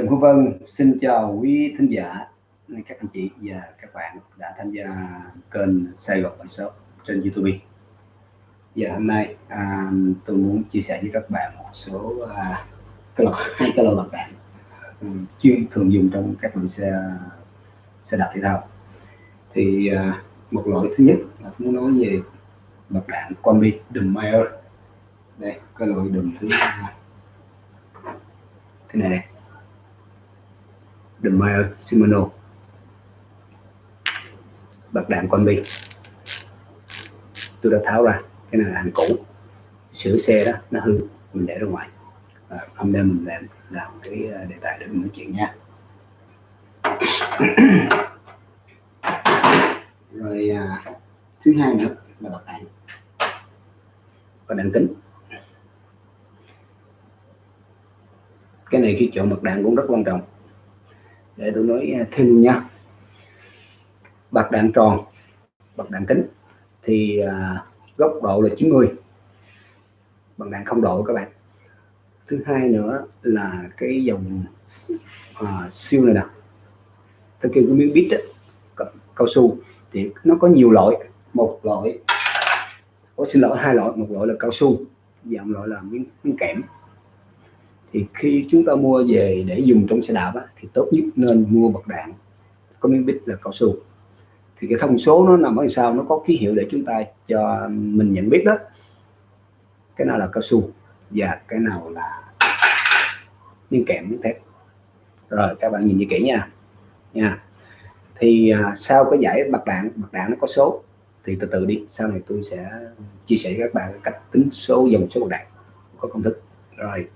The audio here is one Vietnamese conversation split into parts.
Trần Quốc Vân xin chào quý thính giả các anh chị và các bạn đã tham gia kênh Sài Gòn Shop trên YouTube. Và hôm nay à, tôi muốn chia sẻ với các bạn một số à, cái loại hai cái loại bạc đạn um, chuyên thường dùng trong các loại xe xe đạp thể thao. Thì à, một loại thứ nhất là muốn nói về bạc đạn combi đùm Mayer. Đây cái loại đùm thứ à, thế này này The Meyer Shimano. Bạc đạn combi tôi đã tháo ra cái này là hàng cũ. Sửa xe đó nó hư mình để ra ngoài. À, hôm nay mình làm làm cái ờ, đề tài để mình nói chuyện nha. Rồi à, thứ hai nữa là bạc đạn và đạn tính. Cái này khi chọn bạc đạn cũng rất quan trọng để tôi nói thêm thêm nha. Bạc đạn tròn bạc đạn kính thì à, góc độ là 90 bằng đạn không độ các bạn. Thứ hai nữa là cái dòng à, siêu này nè. Tôi kêu cái miếng bít cao su thì nó có nhiều loại. Một loại có xin lỗi hai loại. Một loại là cao su dạng loại là miếng, miếng kẽm thì khi chúng ta mua về để dùng trong xe đạp á, thì tốt nhất nên mua bật đạn có miếng bít là cao su. Thì cái thông số nó nằm ở sau nó có ký hiệu để chúng ta cho mình nhận biết đó. Cái nào là cao su và cái nào là miếng kẽm miếng thép. Rồi các bạn nhìn như kỹ nha. Nha. Thì à, sau cái giải bạc đạn bạc đạn nó có số thì từ từ đi. Sau này tôi sẽ chia sẻ với các bạn cách tính số dòng số bạc đạn có công thức. Rồi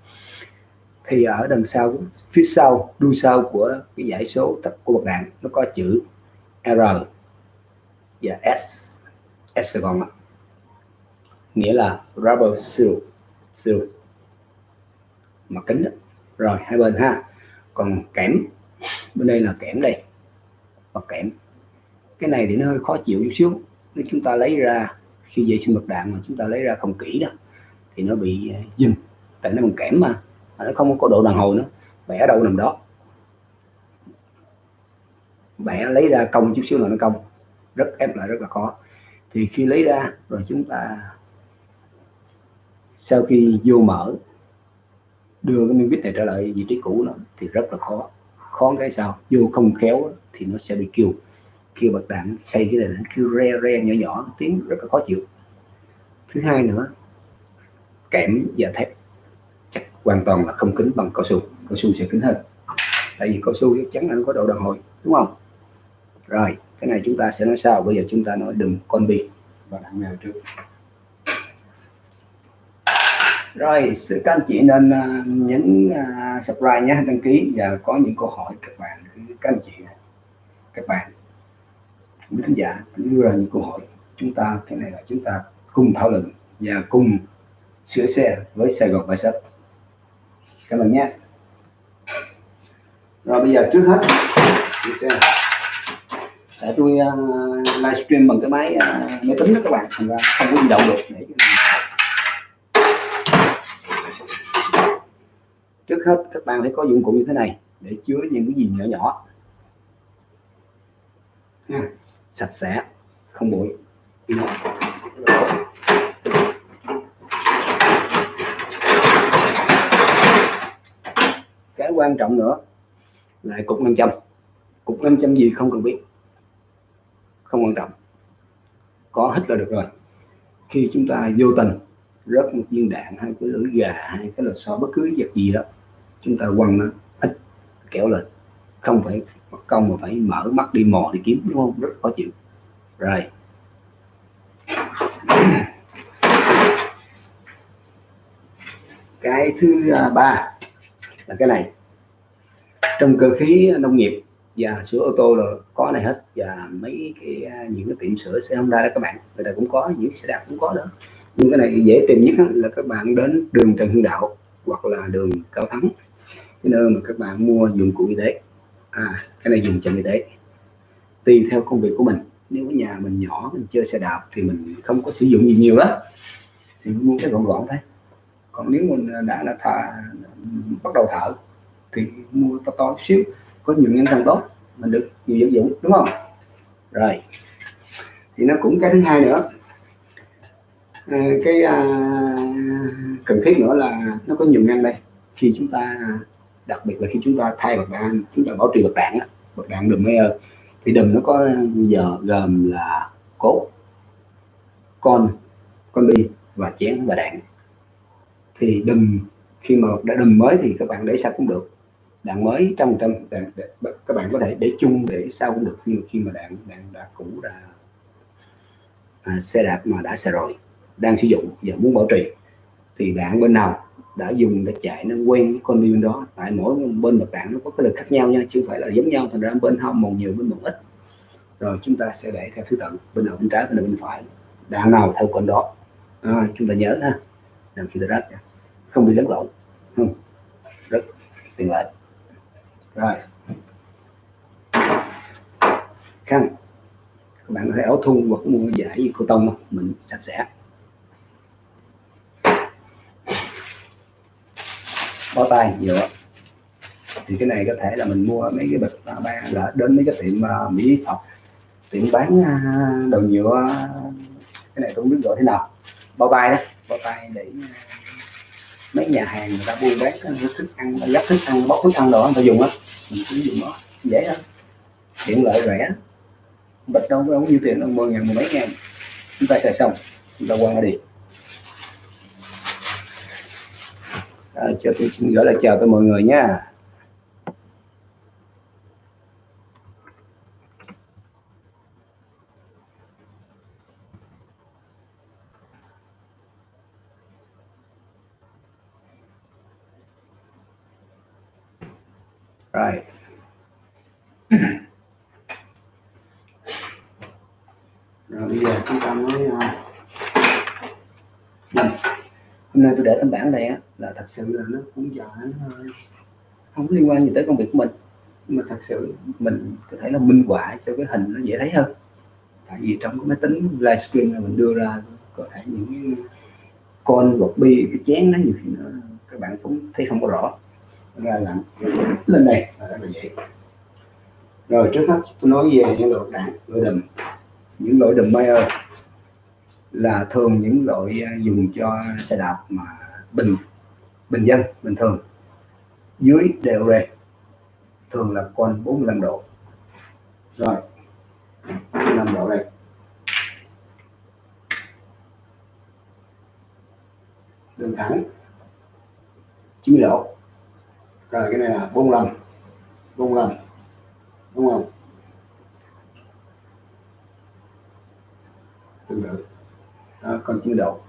thì ở đằng sau, phía sau, đuôi sau của cái giải số tập của bậc đạn nó có chữ R. Và S S còn nghĩa là rubber seal seal. Mà kính đó. rồi, hai bên ha. Còn kẽm, bên đây là kẽm đây, và kẽm. Cái này thì nó hơi khó chịu chút xíu. Nếu chúng ta lấy ra, khi vệ sinh bậc đạn mà chúng ta lấy ra không kỹ đó, thì nó bị ờ, dừng. Tại nó bằng kẽm mà nó không có độ đàn hồi nữa. Bẻ đâu nằm đó. Bẻ lấy ra công chút xíu là nó công rất ép lại rất là khó. Thì khi lấy ra, rồi chúng ta sau khi vô mở, đưa cái miếng vít này trở lại vị trí cũ nó, thì rất là khó. Khó cái sao? Vô không khéo thì nó sẽ bị kêu kêu bật đạn, xây cái này nó kêu re re, nhỏ nhỏ, tiếng rất là khó chịu. Thứ hai nữa, kẽm và thép hoàn toàn là không kính bằng cao su. Cao su sẽ kính hơn. Tại vì cao su chắc chắn là nó có độ đàn hồi đúng không? Rồi cái này chúng ta sẽ nói sau. Bây giờ chúng ta nói đừng con bi. Và đạn nào trước? Rồi sự các anh chị nên uh, nhấn uh, subscribe nhé đăng ký. Và có những câu hỏi các bạn các anh chị các bạn quý khán giả đưa ra những câu hỏi. Chúng ta cái này là chúng ta cùng thảo luận và cùng sửa xe với Sài Gòn Bài Sách các bạn nhé. Rồi bây giờ trước hết để tôi uh, livestream bằng cái máy uh, máy tính đó các bạn thành ra không có di động được để trước hết các bạn phải có dụng cụ như thế này để chứa những cái gì nhỏ nhỏ. Ha, sạch sẽ không bụi. Quan trọng nữa là cục 500 cục 500 gì không cần biết, không quan trọng. Có hết là được rồi. Khi chúng ta vô tình rớt một viên đạn hay cái lưỡi gà hay cái là so bất cứ vật gì đó, chúng ta quăng nó ít kéo lên. Không phải công mà phải mở mắt đi mò đi kiếm, đúng không? Rất khó chịu. Rồi. Cái thứ à, ba là cái này trong cơ khí nông nghiệp, và sửa ô tô là có này hết, và mấy cái à, những cái tiệm sửa xe Honda đó các bạn, người ta cũng có, những xe đạp cũng có đó. Nhưng cái này dễ tìm nhất là các bạn đến đường Trần Hưng Đạo, hoặc là đường Cao Thắng, cái nơi mà các bạn mua dụng cụ y tế. À cái này dùng cho y tế. Tùy theo công việc của mình. Nếu ở nhà mình nhỏ, mình chơi xe đạp thì mình không có sử dụng gì nhiều đó thì mua cái gọn gọn thôi. Còn nếu mình à, đã là thà bắt đầu thở thì mua to to xíu có nhiều nhân càng tốt mình được nhiều vật dụng đúng không? Rồi. Thì nó cũng cái thứ hai nữa. À, cái à, cần thiết nữa là nó có nhiều ngăn đây. Khi chúng ta à, đặc biệt là khi chúng ta thay bật đạn chúng ta bảo trì bật đạn bật đạn đùm mayer thì đùm nó có giờ gồm là cốt con con bi và chén và đạn. Thì đùm khi mà đã đùm mới thì các bạn để sạch cũng được đạn mới trong trăm đạn các bạn có thể để chung để sao cũng được. Nhưng khi mà đạn đạn đã cũ đã à, xe đạp mà đã xài rồi đang sử dụng và muốn bảo trì thì đạn bên nào đã dùng để chạy nó quen cái con viên đó. Tại mỗi bên một đạn nó có cái lực khác nhau nha chứ không phải là giống nhau. Thành ra bên hông một nhiều bên một ít. Rồi chúng ta sẽ để theo thứ tự bên nào bên trái bên nào bên phải. Đạn nào theo con đó. À, chúng ta nhớ ha. Đừng khi rách không bị lẫn lộn. Không. Rất tiện lợi rồi. Khăn các bạn có thể áo thun hoặc mua giải gì cô tông mình sạch sẽ. Bó tay nhựa thì cái này có thể là mình mua mấy cái bịch à, ba là đến mấy cái tiệm uh, mỹ thuật tiệm bán uh, đồ nhựa. Cái này tôi không biết gọi thế nào. Bao tay đó bao tay để mấy nhà hàng người ta buôn bán thức ăn gấp thức ăn bóc thức ăn đồ người ta dùng á mình cứ dùng nó dễ lắm. Tiện lợi rẻ. Bịch đâu có nhiêu tiền đâu mười ngàn mười mấy ngàn. Chúng ta xài xong chúng ta quăng đi. À, cho tôi xin gửi lời chào tới mọi người nha rồi rồi bây giờ chúng ta nói uh, hôm nay tôi để tấm bảng đây á, là thật sự là nó cũng giờ nó không liên quan gì tới công việc của mình. Nhưng mà thật sự mình có thể là minh họa cho cái hình nó dễ thấy hơn. Tại vì trong cái máy tính livestream là mình đưa ra, có thể những con vật bi, cái chén nó nhiều khi nó, các bạn cũng thấy không có rõ. Ra làm lên đây, là vậy rồi trước hết tôi nói về những loại đạn loại đùm. Những loại đùm Mayer là thường những loại à, dùng cho xe đạp mà bình bình dân, bình thường. Dưới đều rê thường là con 45 độ. Rồi 45 độ đây. Đường thẳng 90 độ. Rồi, cái này là 45 45 đúng không? Tương tự đó, còn 9 độ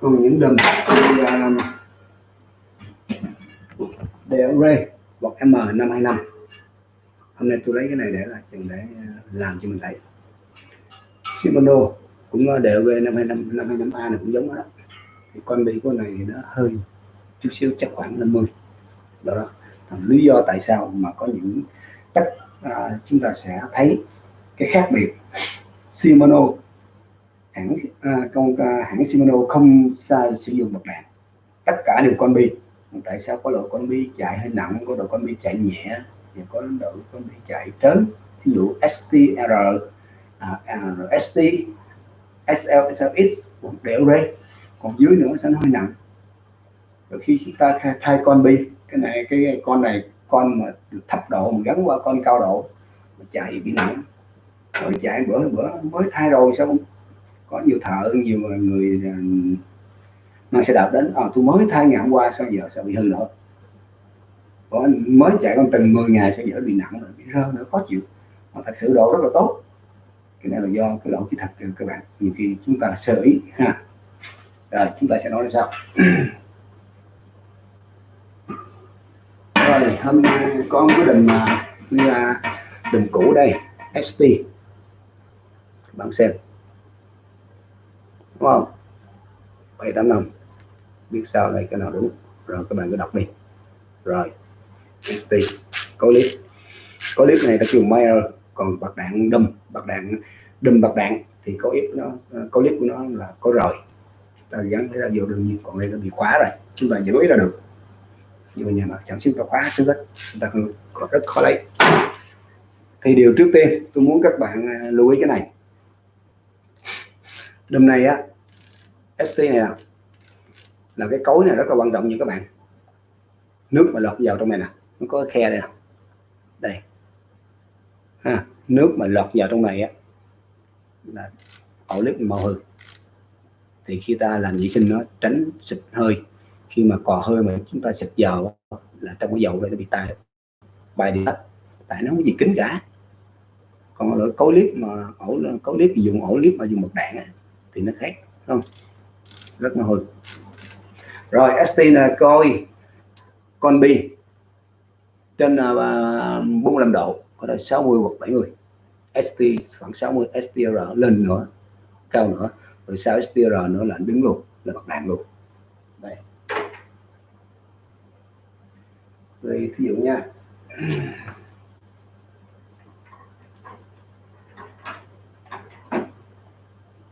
còn những đầm thì um, đều ray hoặc M525 hôm nay tôi lấy cái này để là chừng để ờ, làm cho mình thấy. Shimano cũng ờ, đều về 525 525A này cũng giống đó. Thì con bi của này thì nó hơi chút xíu chắc khoảng 50 đó, đó. lý do tại sao mà có những cách à, chúng ta sẽ thấy cái khác biệt. Shimano hãng ờ, à, công à, ờ, hãng Shimano không sai sử dụng mặt đạn. Tất cả đều con bi. Tại sao có loại con bi chạy hơi nặng có đội con bi chạy nhẹ và có đội con bi chạy trớn? Ví dụ STR à, à, ST SL SLX đều đây còn dưới nữa sẽ hơi nặng? Rồi khi chúng ta thay, thay con bi cái này cái con này con mà thấp độ mình gắn qua con cao độ mà chạy bị nặng rồi chạy bữa bữa mới thay rồi sao? Có nhiều thợ nhiều người à, mang xe đạp đến à, tôi mới thay ngày hôm qua sao giờ sao bị hư nữa có mới chạy con từng 10 ngày sẽ dễ bị nặng rồi bị rơ nữa khó chịu. Mà thật sự độ rất là tốt. Cái này là do cái lỗi kỹ thuật các bạn. Nhiều khi chúng ta sơ ý ha. Rồi chúng ta sẽ nói là sao rồi, hôm nay có một cái đừng là đình cũ đây ST bạn xem. Đúng không? Bảy tám năm. Biết sao đây, cái nào đúng. Rồi, các bạn cứ đọc đi. Rồi ST có clip. Có clip này là kêu Mayer, còn bạc đạn đâm bạc đạn đâm bạc đạn thì có ít nó à, có clip của nó là có rồi ta gắn cái vô đương nhiên, còn đây nó bị khóa rồi. Chúng ta giữ ý là được nhưng mà nhà nó sản xuất ta quá trước rất chúng ta còn rất khó lấy. Thì điều trước tiên tôi muốn các bạn à, lưu ý cái này. Đêm nay á ST này là, là cái cối này rất là quan trọng như các bạn. Nước mà lọt vào trong này nè nó có khe đây nè. Đây. Ha, nước mà lọt vào trong này á là ổ lít màu hư thì khi ta làm vệ sinh nó tránh xịt hơi khi mà cò hơi mà chúng ta xịt dầu là trong cái dầu đây nó bị tai bài đi hết tại nó không có gì kính cả. Còn lỗi cối clip mà ổ cối clip dùng ổ clip mà dùng một đạn ấy, thì nó khác không? Rất là hồi. Rồi ST là coi con bi trên à, uh, 45 độ có thể 60 hoặc 70 ST khoảng 60 STR lên nữa cao nữa. Rồi sau STR nữa là đứng luôn là bật đạn luôn. Đây. Đây thí dụ nha.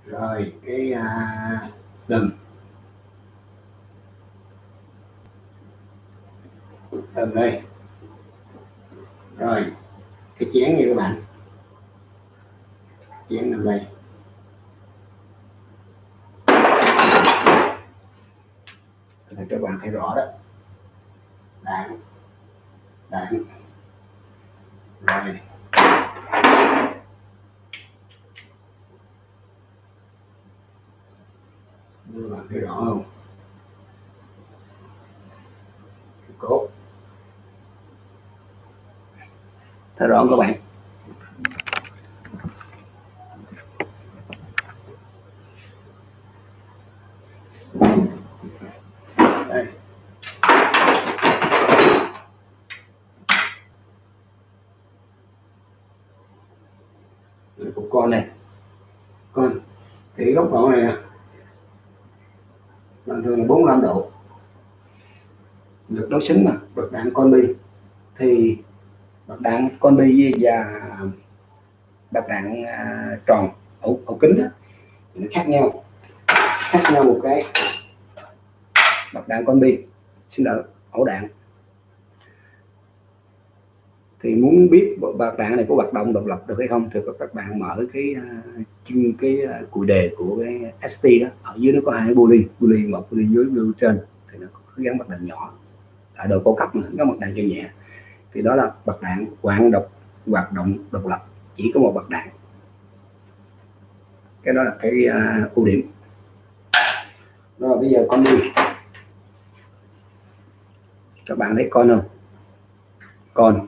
Rồi cái à, đừng đừng đây. Rồi cái chén như các bạn. Chén nằm đây. Các bạn thấy rõ đó. Đạn. Đấy. rồi Như bạn thấy rõ không cốt thấy rõ không các bạn của con này con thì góc độ này nè bình thường là 45 độ được đối xứng mà bậc đạn con bi. Thì bậc đạn con bi và bậc đạn à, tròn ổ, ổ kính đó, thì nó khác nhau khác nhau một cái. Bậc đạn con bi xin lỗi ổ đạn thì muốn biết bạc đạn này có hoạt động độc lập được hay không thì các bạn mở cái à, chân cái à, cùi đề của cái ST đó. Ở dưới nó có hai pulley pulley một pulley dưới pulley trên. Thì nó có gắn bạc đạn nhỏ ở độ cao cấp mà có mặt đạn cho nhẹ. Thì đó là bậc đạn hoạt độc hoạt động độc lập. Chỉ có một bậc đạn. Cái đó là cái uh, ưu điểm. Rồi bây giờ con đi. Các bạn thấy con không? Con.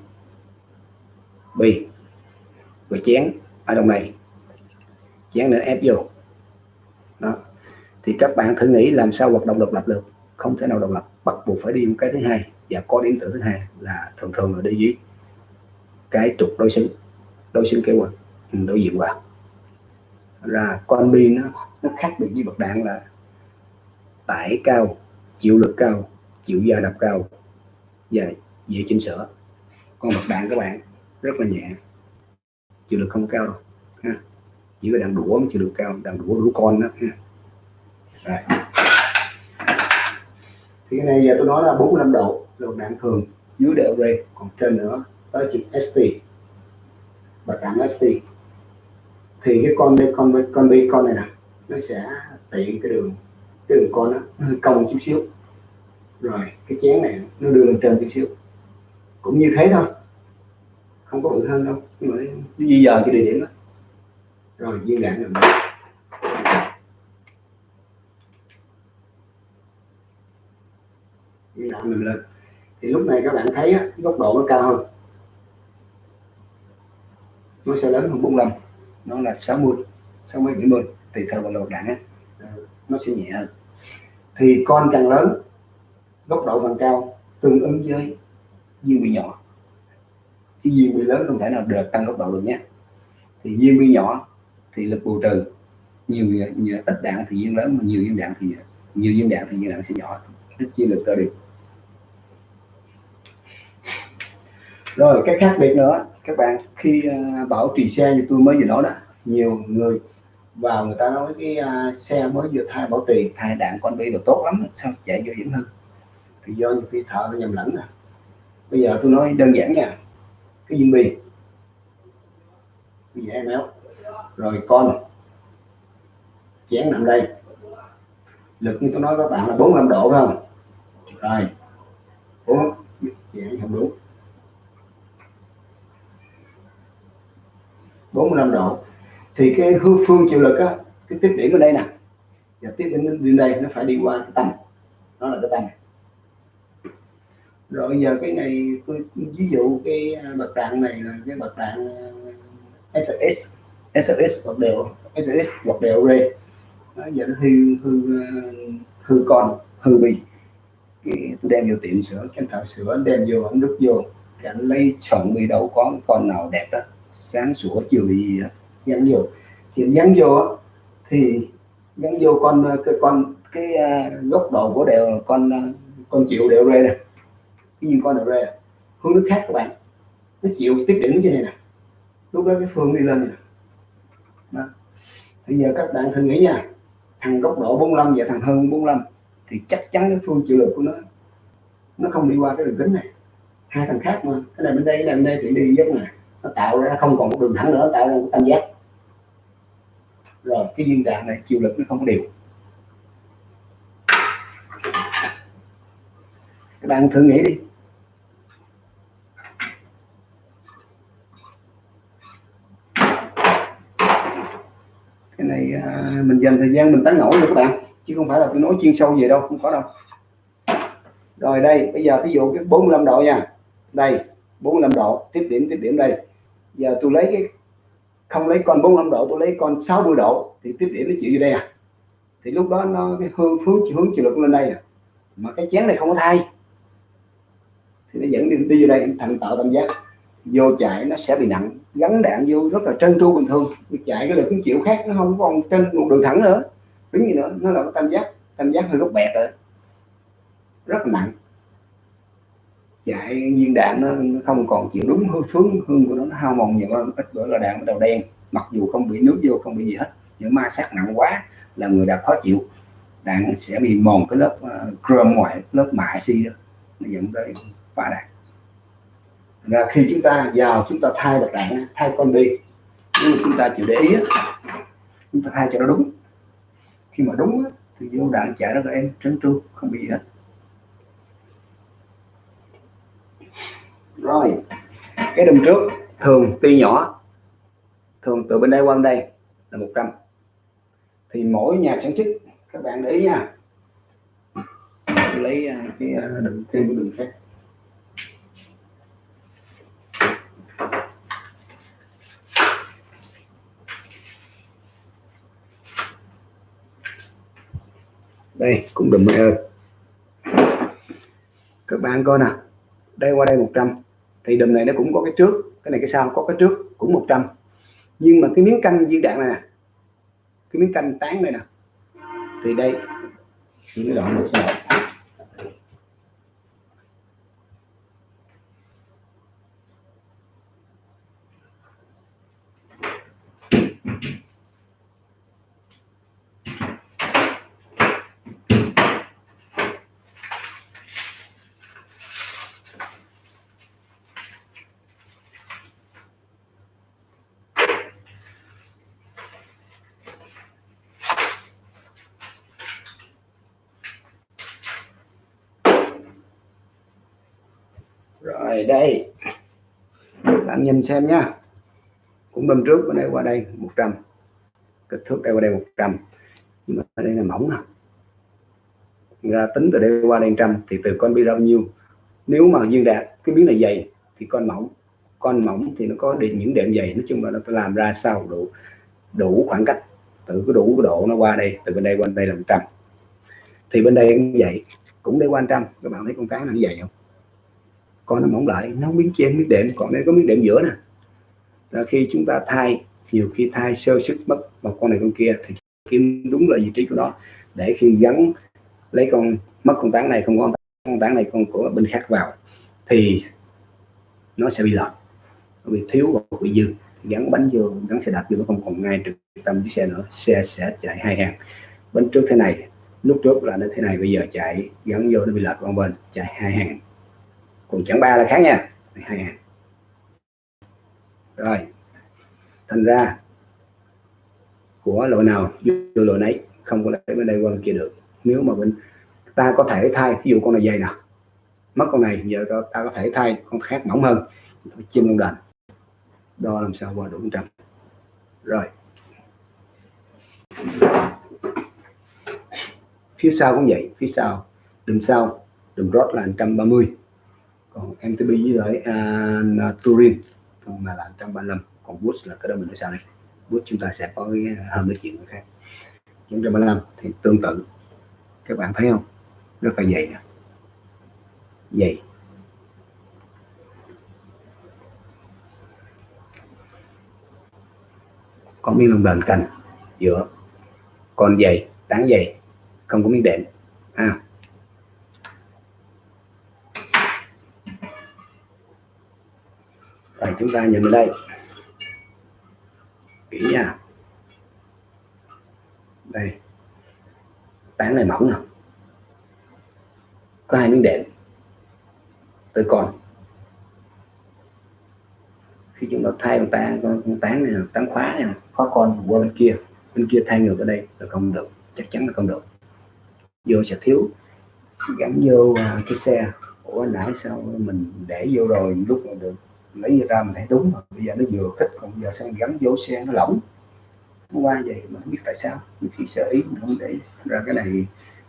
Bi. Và chén. Ở trong này. Chén nữa ép vô. Đó. Thì các bạn thử nghĩ làm sao hoạt động độc lập được không thể nào độc lập, bắt buộc phải đi một cái thứ hai, và có điện tử thứ hai là thường thường là đi dưới cái trục đối xứng đối xứng kế hoạch ừ, đối diện vào ra con bi nó nó khác biệt với bậc đạn là tải cao, chịu lực cao, chịu gia đập cao và dễ chỉnh sửa. Con bậc đạn các bạn rất là nhẹ, chịu lực không cao đâu, ha. Chỉ có đạn đũa mới chịu lực cao đạn đũa đũa con đó, ha. Rồi thì cái này giờ tôi nói là 45 độ, là đạn thường dưới đều ray, còn trên nữa tới chữ ST bậc đạn ST thì cái con đây con con bi con này nè, nó sẽ tiện cái đường cái đường con nó hơi cong chút xíu. Rồi, cái chén này nó đưa lên trên chút xíu. Cũng như thế thôi, không có bự hơn đâu, nhưng mà nó di dời cái địa điểm đó. Rồi, viên đạn rồi đây mình lên. Thì lúc này các bạn thấy á, góc độ nó cao hơn. Nó sẽ lớn hơn 45 nó là 60 60 70 tùy theo vào lột đạn á. Ờ, nó sẽ nhẹ hơn. Thì con càng lớn góc độ càng cao tương ứng với viên bị nhỏ. Cái viên bi lớn không thể nào được tăng góc độ được nhé. Thì viên bi nhỏ thì lực bù trừ. Nhiều, nhiều ít đạn thì viên lớn mà nhiều viên đạn thì nhiều viên đạn thì viên đạn sẽ nhỏ. Ít chia lực ra được. Rồi cái khác biệt nữa các bạn khi uh, bảo trì xe như tôi mới vừa nói đó nhiều người vào người ta nói cái uh, xe mới vừa thay bảo trì thay đạn con bi là tốt lắm sao chạy vô dẫn hơn thì do nhiều khi thợ nó nhầm lẫn nè bây giờ tôi nói đơn giản nha cái viên bi bây giờ em éo rồi con chén nằm đây lực như tôi nói các bạn là 45 độ phải không rồi bốn vậy không đúng 45 độ. Thì cái hư phương chịu lực á, cái tiếp điểm ở đây nè. Và tiếp đến đến đây nó phải đi qua cái tâm nó là cái tâm rồi giờ cái này tôi ví dụ cái à, bậc trạng này là cái bậc trạng à, SS SS hoặc đều SS hoặc đều rê nó giờ nó hư hư à, hư con, hư bì tôi đem vô tiệm sửa, cái thợ sửa đem vô, anh đút vô. Cái anh lấy chọn bì đầu có con nào đẹp đó sáng sủa, chiều gì đó gắn vô thì gắn vô thì gắn vô con, cái con, cái à, góc độ của đều, con à, con chịu đều rê này cái như con đều rê hướng nước khác các bạn. Nó chịu tiếp điểm như này nè. Lúc đó cái phương đi lên này đó. giờ các bạn thử nghĩ nha. Thằng góc độ 45 và thằng hơn 45 thì chắc chắn cái phương chịu lực của nó nó không đi qua cái đường kính này. Hai thằng khác mà. Cái này bên đây, cái này bên đây thì đi dốc này nó tạo ra không còn một đường thẳng nữa tạo ra một tam giác. Rồi cái viên đạn này chịu lực nó không có đều. Các bạn thử nghĩ đi. Cái này à, mình dành thời gian mình tán nổi rồi các bạn chứ không phải là tôi nói chuyên sâu về đâu không có đâu. Rồi đây bây giờ ví dụ cái 45 độ nha. Đây 45 độ tiếp điểm tiếp điểm đây giờ tôi lấy cái không lấy con 45 độ tôi lấy con 60 độ thì tiếp điểm nó chịu vô đây à. Thì lúc đó nó cái hướng hướng hướng chịu lực lên đây à. mà cái chén này không có thay. Thì nó dẫn đi, đi vô đây thành tạo tam giác. Vô chạy nó sẽ bị nặng. Gắn đạn vô rất là trơn tru bình thường. Chạy cái lực cũng chịu khác nó không còn trên một đường thẳng nữa. Đứng gì nữa nó là cái tam giác tam giác hơi góc bẹt rồi. Rất là nặng chạy viên đạn nó, nó không còn chịu đúng hướng hướng hương của nó nó hao mòn nhiều hơn ít bữa là đạn bắt đầu đen. Mặc dù không bị nước vô không bị gì hết những ma sát nặng quá là người đã khó chịu. Đạn sẽ bị mòn cái lớp uh, chrome ngoài lớp mạ xi đó nó dẫn tới phá đạn. Và khi chúng ta vào chúng ta thay bật đạn thay con đi. Nhưng chúng ta chịu để ý chúng ta thay cho nó đúng. Khi mà đúng thì vô đạn chạy rất là em trấn tru không bị gì hết. Rồi cái đùm trước thường tuy nhỏ thường từ bên đây qua bên đây là 100 thì mỗi nhà sản xuất các bạn để ý nha. Lấy à, cái à, thêm cái đường khác. Đây cũng đừng mẹ ơi các bạn coi nè. Đây qua đây 100 thì đùm này nó cũng có cái trước, cái này cái sau, có cái trước cũng 100 nhưng mà cái miếng canh viên đạn này nè, cái miếng canh tán này nè, thì đây. Những đoạn một sao rồi đây. Bạn nhìn xem nhá cũng bên trước, bên đây, qua đây 100 kích thước đây, qua đây 100 nhưng mà đây là mỏng à. Ra tính từ đây qua đây trăm, thì từ con bi bao nhiêu? Nếu mà duyên đạt, cái miếng này dày, thì con mỏng. Con mỏng thì nó có những đệm dày, nói chung là nó làm ra sao đủ đủ khoảng cách. Từ cái đủ cái độ nó qua đây, từ bên đây qua đây là 100 thì bên đây cũng vậy. Cũng đây qua trăm. Các bạn thấy con cá nó dày không? Con nó mỏng lại, nó không biết chen biết đệm. Còn đây có miếng đệm giữa nè. Là khi chúng ta thay, nhiều khi thay sơ sức mất một con này con kia, thì kiếm đúng là vị trí của nó. Để khi gắn lấy con mất con tán này, không có con tán này con của bên khác vào, thì nó sẽ bị lệch. Bị thiếu hoặc bị dư. Gắn bánh vô, gắn xe đạp vô, nó không còn ngay trực tâm chiếc xe nữa. Xe sẽ chạy hai hàng. Bánh trước thế này, lúc trước là nó thế này, bây giờ chạy gắn vô, nó bị lệch qua bên, chạy hai hàng còn chẳng ba là khác nha. Hai hàng rồi. Thành ra, của loại nào vô loại nấy, không có lấy bên đây qua bên kia được. Nếu mà bên, ta có thể thay, ví dụ con này dày nè, mất con này, giờ ta có thể thay con khác mỏng hơn, chim con đàn đo làm sao qua đủ trăm. Rồi. Phía sau cũng vậy, phía sau đùm sau đùm rót là 130 còn MTB với lại uh, Turin còn là 135 còn Boost là cái đó mình nói sao đây. Bush chúng ta sẽ có cái à, hơn cái chuyện khác. 135 thì tương tự. Các bạn thấy không? Rất là dày nè. Dày. Có miếng lông đền cành giữa. Còn dày tán dày không có miếng đệm. À. rồi chúng ta nhìn đây. Kỹ nha. Đây. Tán này mỏng nè. Có hai miếng đệm. Tới còn. Khi chúng ta thay con tán con, tán này tán khóa này khóa con qua bên kia. Bên kia thay ngược ở đây là không được. Chắc chắn là không được. Vô sẽ thiếu. Gắn vô à, cái xe. Ủa nãy sao mình để vô rồi lúc mà được? Lấy ra mình thấy đúng rồi. Bây giờ nó vừa khích còn giờ sang gắn vô xe nó lỏng? Nó qua vậy mà không biết tại sao. Khi sợ ý mình không để ra cái này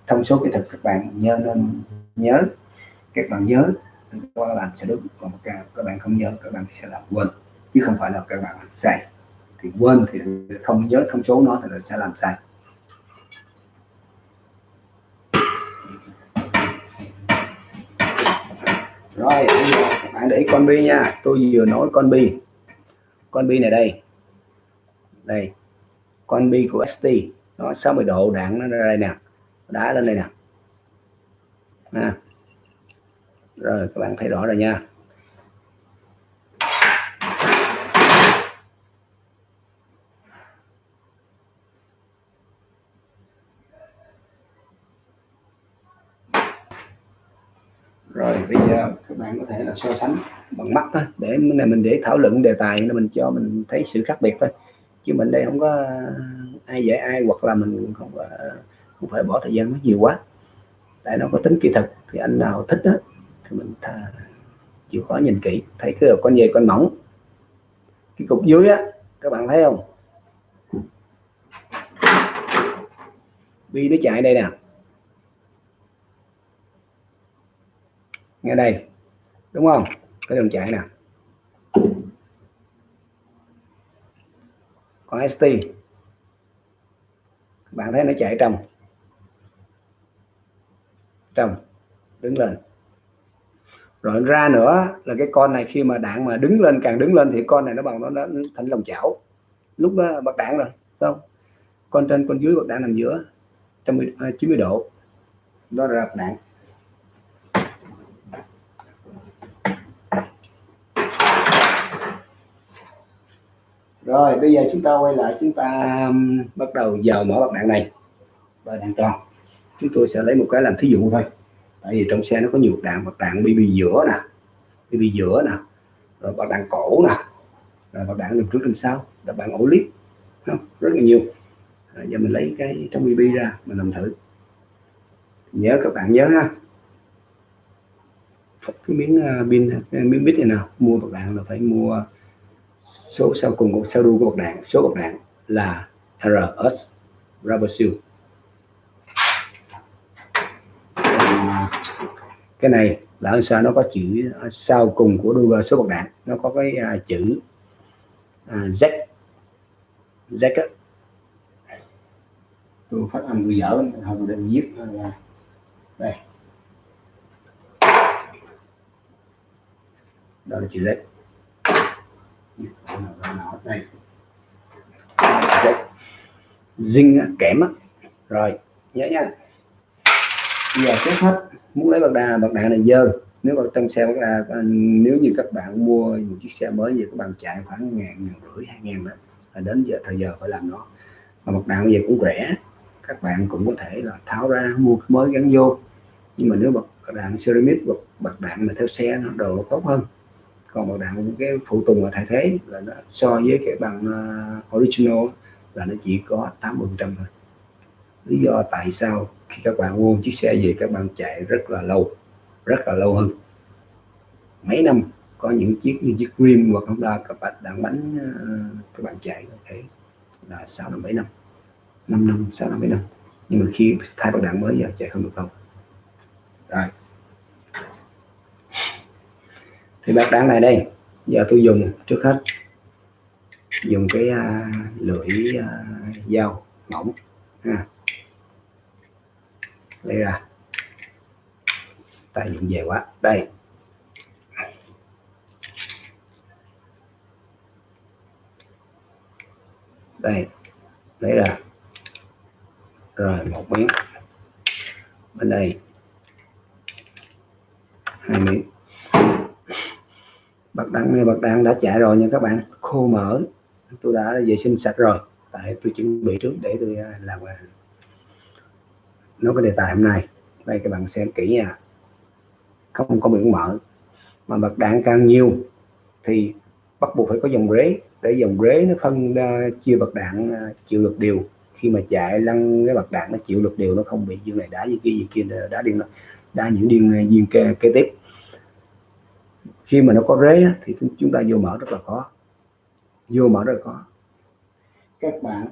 thông số kỹ thuật các bạn nhớ nên nhớ. Các bạn nhớ các bạn sẽ đúng. Còn các, bạn không nhớ các bạn sẽ làm quên. Chứ không phải là các bạn sai. Thì quên thì không nhớ thông số nó thì sẽ làm sai. Rồi các bạn để ý con bi nha. Tôi vừa nói con bi. Con bi này đây. Đây. Con bi của ST nó 60 độ đạn nó ra đây nè. Đá lên đây nè. À. rồi, các bạn thấy rõ rồi nha rồi bây giờ các bạn có thể là so sánh bằng mắt thôi. Để này mình để thảo luận đề tài nên mình cho mình thấy sự khác biệt thôi. Chứ mình đây không có ờ, ai dạy ai hoặc là mình không có, ờ, không phải bỏ thời gian nó nhiều quá. Tại nó có tính kỹ thuật thì anh nào thích đó, thì mình thà, chịu khó nhìn kỹ. Thấy cái con dây con mỏng cái cục dưới á các bạn thấy không? Bi nó chạy đây nè. Nghe đây đúng không? Cái đường chạy nè. Còn ST bạn thấy nó chạy trong. Trong. Đứng lên. Rồi ra nữa là cái con này khi mà đạn mà đứng lên càng đứng lên thì con này nó bằng nó, nó thành lòng chảo. Lúc đó bật đạn rồi không? Con trên con dưới bật đạn nằm giữa 190 à, độ. Đó là đạn. Rồi bây giờ chúng ta quay lại chúng ta um, bắt đầu vào mở bạc đạn này. Bạc đạn tròn. Chúng tôi sẽ lấy một cái làm thí dụ thôi. Tại vì trong xe nó có nhiều đạn bạc đạn BB giữa nè. BB giữa nè. Rồi bạc đạn cổ nè. Rồi bạc đạn đường trước đường sau. Là đạn ổ clip không rất là nhiều. Rồi giờ mình lấy cái trong BB ra mình làm thử. Nhớ các bạn nhớ ha. Cái miếng à, pin miếng bit này nào mua bạc đạn là phải mua số sau cùng của sau đuôi của bậc đạn số bậc đạn là RS rubber cái này là ở sao nó có chữ à, sau cùng của đuôi số bậc đạn nó có cái uh, chữ uh, Z. Z á. Tôi phát âm người dở không định viết đây. Đó là chữ Z đây dinh kẽm rồi, nhớ nha. Giờ trước hết, muốn lấy bạc đà, bạc đạn này dơ. Nếu mà trong xe bạc đà à, nếu như các bạn mua một chiếc xe mới thì các bạn chạy khoảng ngàn ngàn rưỡi, hai ngàn đó. Là đến giờ, thời giờ phải làm nó. Mà bạc đạn bây giờ cũng rẻ. Các bạn cũng có thể là tháo ra, mua mới gắn vô. Nhưng mà nếu bạc đạn ceramic, bạc bật đạn mà theo xe nó đồ nó tốt hơn còn bật đạn cái phụ tùng và thay thế là nó so với cái bằng uh, original là nó chỉ có 80 trăm thôi. Lý do tại sao khi các bạn mua chiếc xe về các bạn chạy rất là lâu rất là lâu hơn. Mấy năm có những chiếc như chiếc Rim hoặc Honda các bạn đạn bánh à, các bạn chạy có thể là sáu năm bảy năm. 5 năm 6 năm 7 năm. Nhưng mà khi thay bảo đạn mới giờ chạy không được đâu rồi thì bác đáng này đây. Giờ tôi dùng trước hết. Dùng cái uh, lưỡi uh, dao mỏng ha. Lấy ra. Tại dụng về quá. Đây. Đây. Lấy ra. Rồi một miếng. Bên đây hai miếng bạn đạn bạc đạn đã chạy rồi nha các bạn khô mỡ tôi đã vệ sinh sạch rồi tại tôi chuẩn bị trước để tôi làm nói cái đề tài hôm nay đây các bạn xem kỹ nha không có biển mỡ mà bạc đạn càng nhiều thì bắt buộc phải có dòng rế để dòng rế nó phân chia bạc đạn chịu lực đều khi mà chạy lăn cái bạc đạn nó chịu lực đều nó không bị như này đá như kia gì kia đá điên đá những điên viên kế, kế tiếp khi mà nó có rế thì chúng ta vô mở rất là khó. Vô mở rất là khó. Các bạn.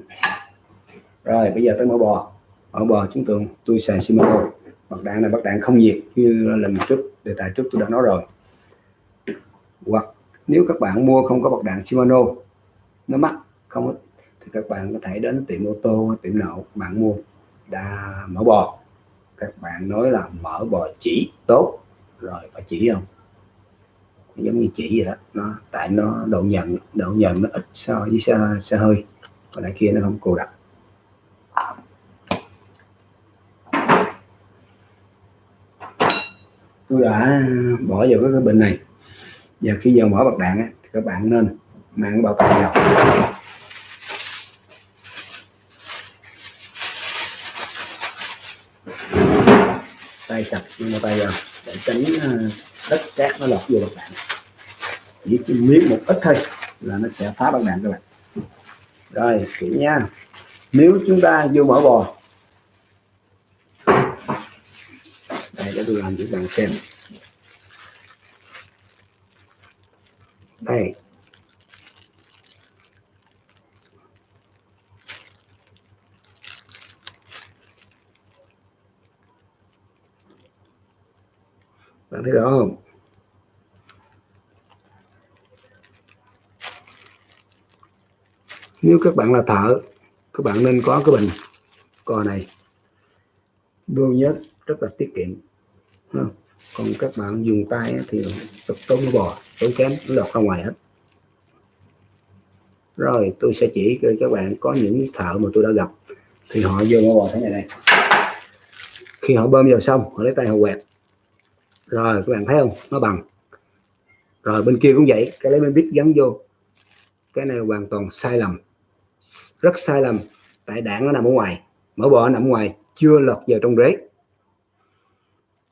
Rồi, bây giờ tới mở bò. Mở bò chúng tôi tôi xài Shimano. Bạc đạn này bạc đạn không nhiệt như lần trước, đề tài trước tôi đã nói rồi. Hoặc nếu các bạn mua không có bạc đạn Shimano, nó mắc, không thì các bạn có thể đến tiệm ô tô, tiệm nậu bạn mua đã mở bò. Các bạn nói là mở bò chỉ tốt. Rồi phải chỉ không? Giống như chỉ vậy đó. Nó tại nó độ nhận độ nhận nó ít so với xe, xe hơi. Còn lại kia nó không cô đặc. Tôi đã bỏ vào cái bình này. Giờ khi giờ mở bật đạn á, thì các bạn nên mang bao tay vào. Tay sạch nhưng mà tay vào để tránh ờ, đất cát nó lọt vô bật đạn chỉ miếng một ít thôi là nó sẽ phá bật đạn các bạn. Rồi, kỹ nha. Nếu chúng ta vô mở bò, đây, để tôi làm cho bạn xem. Đây bạn thấy rõ không? Nếu các bạn là thợ các bạn nên có cái bình cò này. Vô nhất, rất là tiết kiệm còn các bạn dùng tay thì tốn bò tốn kém nó lọt ra ngoài hết. Rồi tôi sẽ chỉ cho các bạn có những thợ mà tôi đã gặp thì họ vô bò thế này này khi họ bơm vào xong họ lấy tay họ quẹt rồi, các bạn thấy không? Nó bằng. Rồi, bên kia cũng vậy. Cái lấy bên biết gắn vô. Cái này hoàn toàn sai lầm. Rất sai lầm. Tại đạn nó nằm ở ngoài. Mở bò nằm ngoài. Chưa lọt vào trong rế.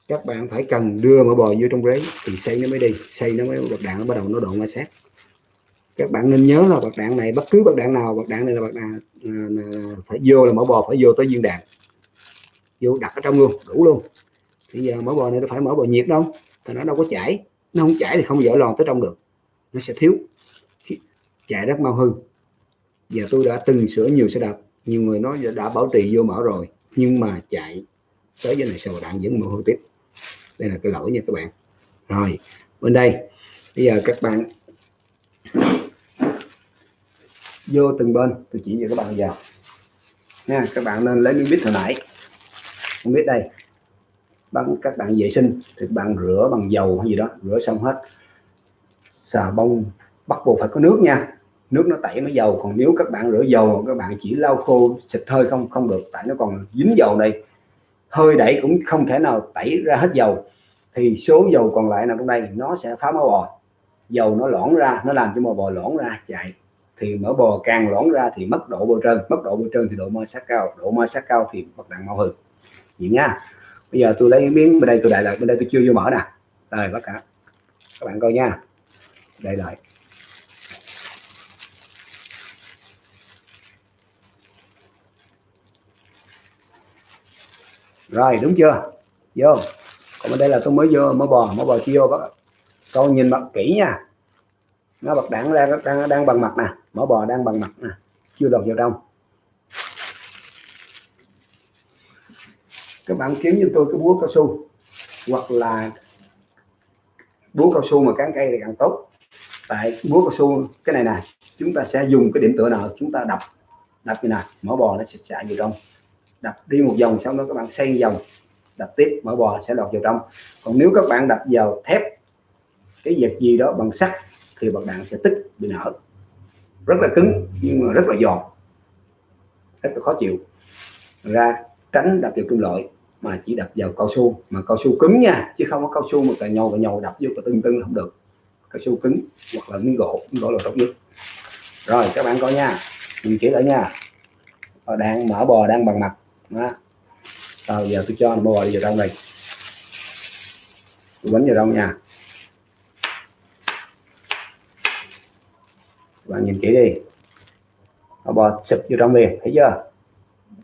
Các bạn phải cần đưa mở bò vô trong rế. Thì xây nó mới đi. Xây nó mới bạc đạn, nó bắt đầu nó độ ma sát các bạn nên nhớ là bạc đạn này, bất cứ bạc đạn nào bạc đạn này là bạc đạn à, phải vô là mở bò phải vô tới viên đạn. Vô đặt ở trong luôn, đủ luôn bây giờ mở bò này nó phải mở bò nhiệt đâu. Thì nó đâu có chảy. Nó không chảy thì không dở lòn tới trong được. Nó sẽ thiếu. Chạy rất mau hư. Giờ tôi đã từng sửa nhiều xe đạp. Nhiều người nói đã bảo trì vô mở rồi. Nhưng mà chạy tới với này sao đạn vẫn mở hư tiếp. Đây là cái lỗi nha các bạn. Rồi, bên đây. Bây giờ các bạn vô từng bên. Tôi chỉ cho các bạn vào. Nha, các bạn nên lấy miếng bít hồi nãy. Không biết đây bằng các bạn vệ sinh, thì bạn rửa bằng dầu hay gì đó, rửa xong hết. Xà bông bắt buộc phải có nước nha. Nước nó tẩy nó dầu, còn nếu các bạn rửa dầu, các bạn chỉ lau khô, xịt hơi không không được, tại nó còn dính dầu đây hơi đẩy cũng không thể nào tẩy ra hết dầu. Thì số dầu còn lại nằm trong đây, nó sẽ phá mỡ bò. Dầu nó lõn ra, nó làm cho mỡ bò lõn ra, chạy. Thì mỡ bò càng lõn ra thì mất độ bôi trơn, mất độ bôi trơn thì độ ma sát cao, độ ma sát cao thì bật nặng mau hư. Vậy nha bây giờ tôi lấy miếng bên đây tôi đại lại, bên đây tôi chưa vô mở nè. Rồi tất cả. Các bạn coi nha. Đây lại. Rồi, đúng chưa? Vô. Còn bên đây là tôi mới vô, mới bò mới bò chưa vô các con nhìn mặt kỹ nha. Nó bật đạn ra, đang đang bằng mặt nè. Mỡ bò đang bằng mặt nè. Chưa lọt vào trong. Các bạn kiếm như tôi cái búa cao su, hoặc là búa cao su mà cán cây thì càng tốt. Tại búa cao su, cái này này chúng ta sẽ dùng cái điểm tựa nào, chúng ta đập đập như này mỡ bò nó sẽ chạy vào trong. Đập đi một vòng xong đó các bạn xây vòng, đập tiếp mỡ bò sẽ lọt vào trong. Còn nếu các bạn đập vào thép, cái vật gì đó bằng sắt, thì bạc đạn sẽ tích, bị nở. Rất là cứng, nhưng mà rất là giòn, rất là khó chịu. Ra, tránh đập vào kim loại mà chỉ đập vào cao su, mà cao su cứng nha, chứ không có cao su mà cà nhau cà nhau đập vô cà tưng tưng không được. Cao su cứng hoặc là miếng gỗ miếng gỗ là tốt nhất rồi, các bạn coi nha nhìn kỹ lại nha. Ờ, đang mở bò, đang bằng mặt. Đó. rồi, giờ tôi cho nó bò đi vào trong đây. Tôi bánh vào trong nha. Các bạn nhìn kỹ đi. Bò sụp vô trong liền, thấy chưa?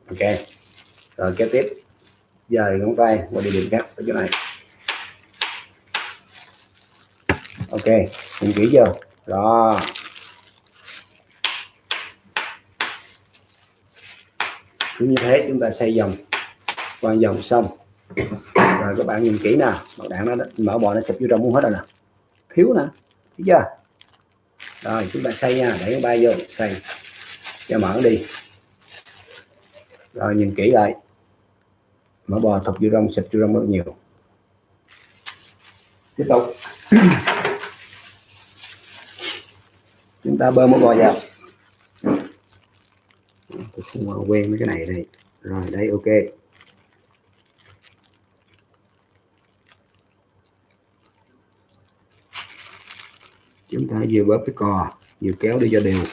Ok. Rồi, kế tiếp dời ngón tay qua địa điểm khác ở chỗ này. Ok nhìn kỹ chưa đó. Cứ như thế chúng ta xây dòng, qua dòng xong rồi các bạn nhìn kỹ nè, bảo đạn nó mở bò nó chụp vô trong muốn hết rồi nè. Thiếu nè, thấy chưa? Rồi, chúng ta xây nha, để bay vô, xây. Cho mở đi. Rồi nhìn kỹ lại mỡ bò thục vô rong, xịt vô rong rất nhiều. Tiếp tục. Chúng ta bơm mỡ bò vào. Tôi không quen với cái này đây. Rồi, đây, ok. Chúng ta vừa bóp cái cò, vừa kéo đi cho đều.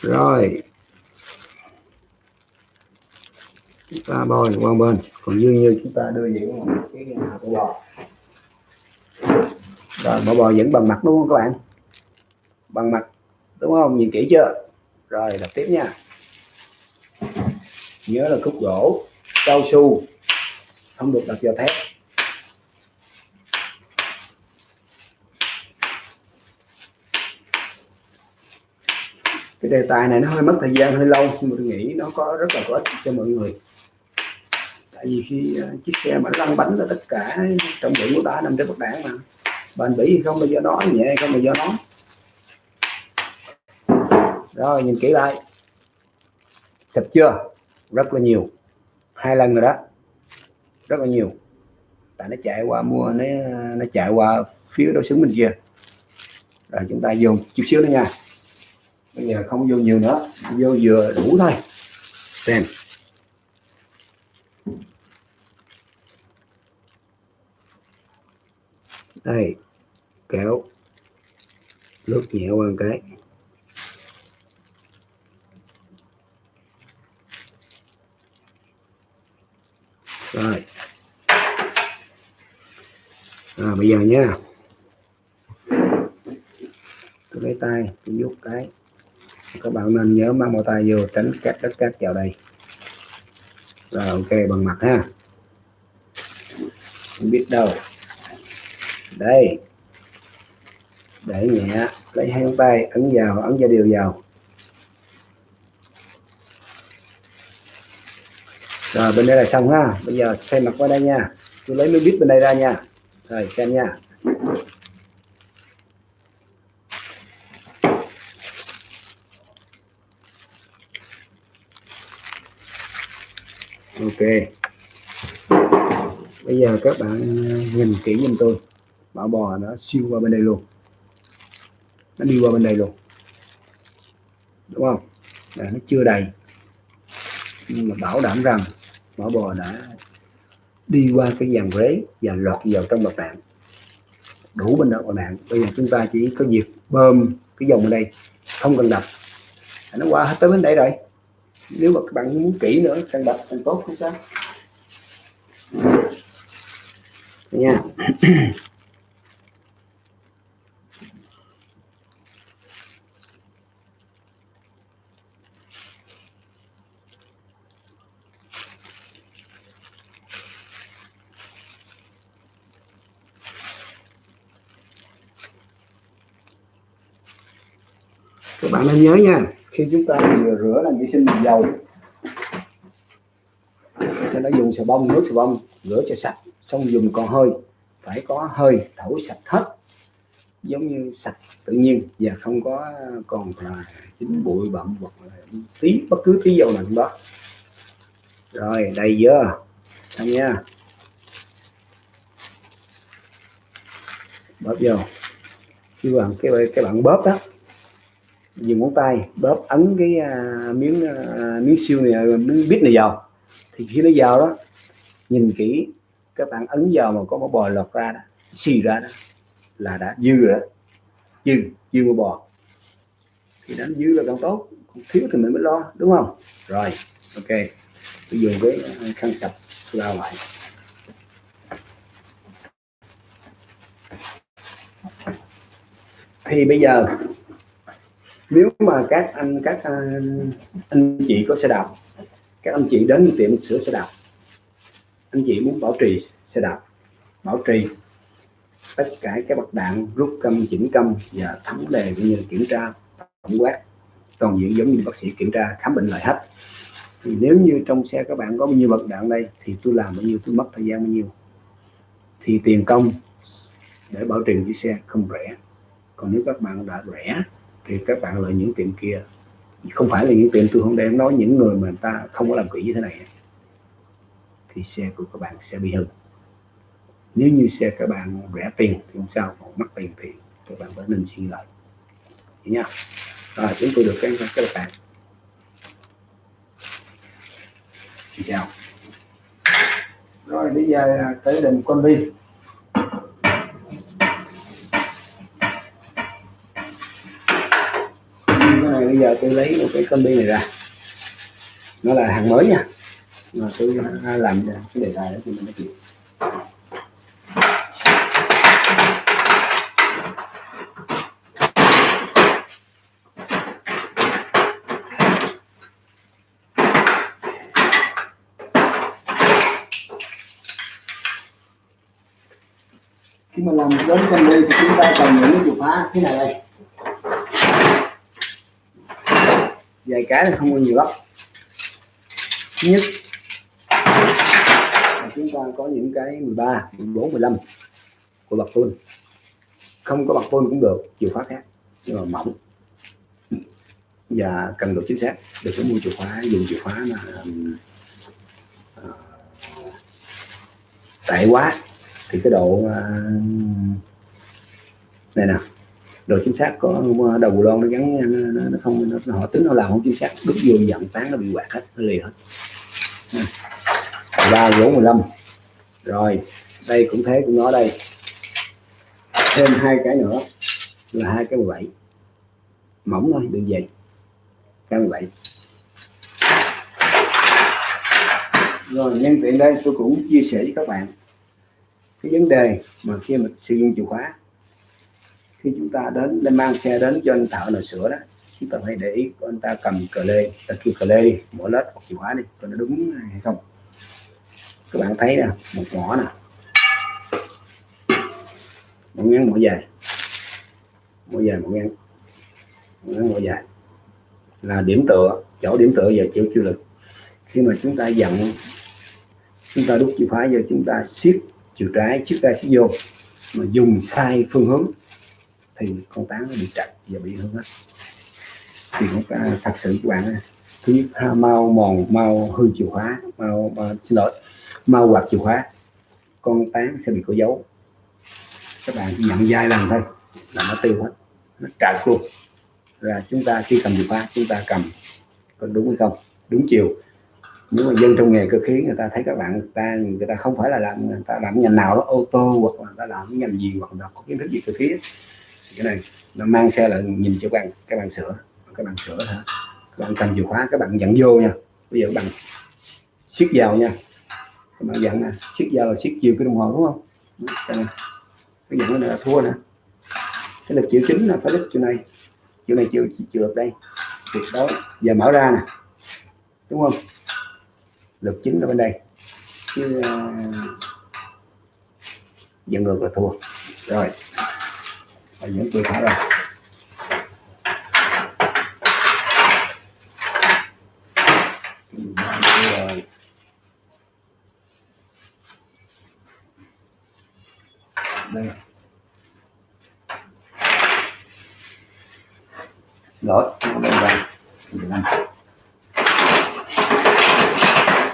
Rồi. Chúng ta bôi qua bên. Còn dư như chúng ta đưa những cái hạt bò. Rồi bỏ bò vẫn bằng mặt đúng không các bạn? Bằng mặt, đúng không? Nhìn kỹ chưa? Rồi đặt tiếp nha. Nhớ là khúc gỗ, cao su. Không được đặt vào thép. Cái đề tài này nó hơi mất thời gian, hơi lâu, nhưng mà tôi nghĩ nó có rất là có ích cho mọi người. Tại vì khi ờ, chiếc xe mà lăn bánh là tất cả trọng lượng của ta nằm trên bậc đảng mà bền bỉ không bao giờ nó nhẹ không bao giờ nó rồi, nhìn kỹ lại. Sập chưa? Rất là nhiều. Hai lần rồi đó. Rất là nhiều. Tại nó chạy qua mua, nó nó chạy qua phía đối xứng bên kia. Rồi chúng ta dùng chút xíu nữa nha bây giờ không vô nhiều nữa. Vô vừa đủ thôi. Xem. Đây kéo lướt nhẹ qua một cái. Rồi. À, bây giờ nha. Tôi lấy tay tôi giúp cái các bạn nên nhớ mang bao tay vô tránh các đất cát vào đây. Rồi, ok, bằng mặt ha. Không biết đâu. Đây. Để nhẹ, lấy hai tay, ấn vào, ấn ra đều vào. Rồi, bên đây là xong ha. Bây giờ xem mặt qua đây nha. Tôi lấy miếng bít bên đây ra nha. Rồi, xem nha. Ok. Bây giờ các bạn ờ, nhìn kỹ giùm tôi. Mã bò nó siêu qua bên đây luôn. Nó đi qua bên đây luôn. Đúng không? Là nó chưa đầy. Nhưng mà bảo đảm rằng mã bò đã đi qua cái dàn rế và lọt vào trong mặt đạn đủ bên đó bạn. Đạn bây giờ chúng ta chỉ có việc bơm cái dòng ở đây. Không cần đập. Nó qua hết tới bên đây rồi nếu mà các bạn muốn kỹ nữa càng đặt càng tốt, không sao. Nha. Các bạn nên nhớ nha khi chúng ta vừa rửa làm vệ sinh bằng dầu. Sẽ nó dùng xà bông, nước xà bông, rửa cho sạch, xong dùng còn hơi. Phải có hơi thổi sạch hết, giống như sạch tự nhiên. Và không có còn là dính bụi, bặm hoặc là tí, bất cứ tí dầu nào đó rồi đây chưa? Xong nha. Bóp vô. Khi bạn cái cái bạn bóp đó dùng ngón tay bóp ấn cái uh, miếng uh, miếng siêu này à, miếng bít này vào. Thì khi nó vào đó nhìn kỹ các bạn ấn vào mà có một bò lọt ra đó xì ra đó là đã dư rồi đó. Dư dư một bò. Thì đánh dư là càng tốt còn thiếu thì mình mới lo đúng không? Rồi ok. Tôi dùng cái khăn sạch lao lại thì bây giờ nếu mà các anh các anh, anh chị có xe đạp các anh chị đến tiệm sửa xe đạp anh chị muốn bảo trì xe đạp bảo trì tất cả các bậc đạn rút câm chỉnh câm và thấm đề cũng như kiểm tra tổng quát. Toàn diện giống như bác sĩ kiểm tra khám bệnh lại hết. Thì nếu như trong xe các bạn có bao nhiêu bậc đạn đây thì tôi làm bao nhiêu tôi mất thời gian bao nhiêu. Thì tiền công để bảo trì chiếc xe không rẻ. Còn nếu các bạn đã rẻ thì các bạn lợi những tiệm kia. Không phải là những tiệm tôi không đem nói những người mà người ta không có làm kỹ như thế này. Thì xe của các bạn sẽ bị hư. Nếu như xe các bạn rẻ tiền thì không sao, còn mất tiền thì các bạn phải nên suy lại. Nha. Rồi, chúng tôi được cái các bạn. Xin chào. Rồi, bây giờ tới định con đi cái này bây giờ tôi lấy một cái combi này ra. Nó là hàng mới nha. Mà tôi làm cái đề tài đó thì mình nói chuyện khi mà làm đến con đi thì chúng ta cần những cái chìa khóa. Thế này đây? Vài cái là không có nhiều lắm. Thứ nhất là chúng ta có những cái 13 14 15 của bạc tôn. Không có bạc tôn cũng được chìa khóa khác nhưng mà mỏng và cần độ chính xác. Được có mua chìa khóa dùng chìa khóa mà uh, tệ quá. Thì cái độ uh, này nè độ chính xác có ờ, đầu lon nó gắn ờ, nó, nó không nó, họ tính nó làm không chính xác đút vô dặn tán nó bị quạt hết nó lì hết. Ừ. Ba bốn mười lăm. Rồi đây cũng thế cũng nó đây. Thêm hai cái nữa là hai cái 17 mỏng thôi đừng dày cái 17 rồi nhân tiện đây tôi cũng chia sẻ với các bạn cái vấn đề mà khi mà sử dụng chìa khóa khi chúng ta đến lên mang xe đến cho anh thợ nào sửa đó. Chúng ta phải để ý anh ta cầm cờ lê, ta kêu cờ lê đi mở lết một chìa khóa đi, coi nó đúng hay không. Các bạn thấy nè, một mỏ nè. Một ngắn mỗi dài. Mỗi dài, một ngắn. Một ngắn mỗi dài. Là điểm tựa, chỗ điểm tựa và chịu chịu lực. Khi mà chúng ta dặn, chúng ta đút chìa khóa vô, chúng ta siết chiều trái trước ra phía vô. Mà dùng sai phương hướng thì con táo nó bị chặt và bị hư hết. Thì cũng thật sự các bạn thứ nhất mau mòn mau hư chìa khóa mau, mau xin lỗi mau quạt chìa khóa con tán sẽ bị có dấu. Các bạn chỉ nhận dai lần thôi là nó tiêu hết nó trạc luôn. Là chúng ta khi cầm chìa khóa chúng ta cầm có đúng hay không? Đúng chiều. Nếu mà dân trong nghề cơ khí người ta thấy các bạn ta người ta không phải là làm người ta làm ngành nào đó ô tô hoặc là ta làm ngành gì hoặc là có kiến thức gì cơ khí cái này nó mang xe lại nhìn cho các bạn các bạn sửa các bạn sửa thôi các bạn cầm chìa khóa các bạn dẫn vô nha. Bây giờ các bạn siết vào nha. Các bạn dẫn nè siết vào siết chiều cái đồng hồ đúng không? Cái dẫn nó là thua nè. Cái lực chiều chính là phải đích chỗ này. Chỗ này chiều chịu được đây. Tuyệt đối giờ mở ra nè. Đúng không? Lực chính ở bên đây. Chứ uh, dẫn ngược là thua. Rồi và những tôi thả ra đây. Xin lỗi đây là 15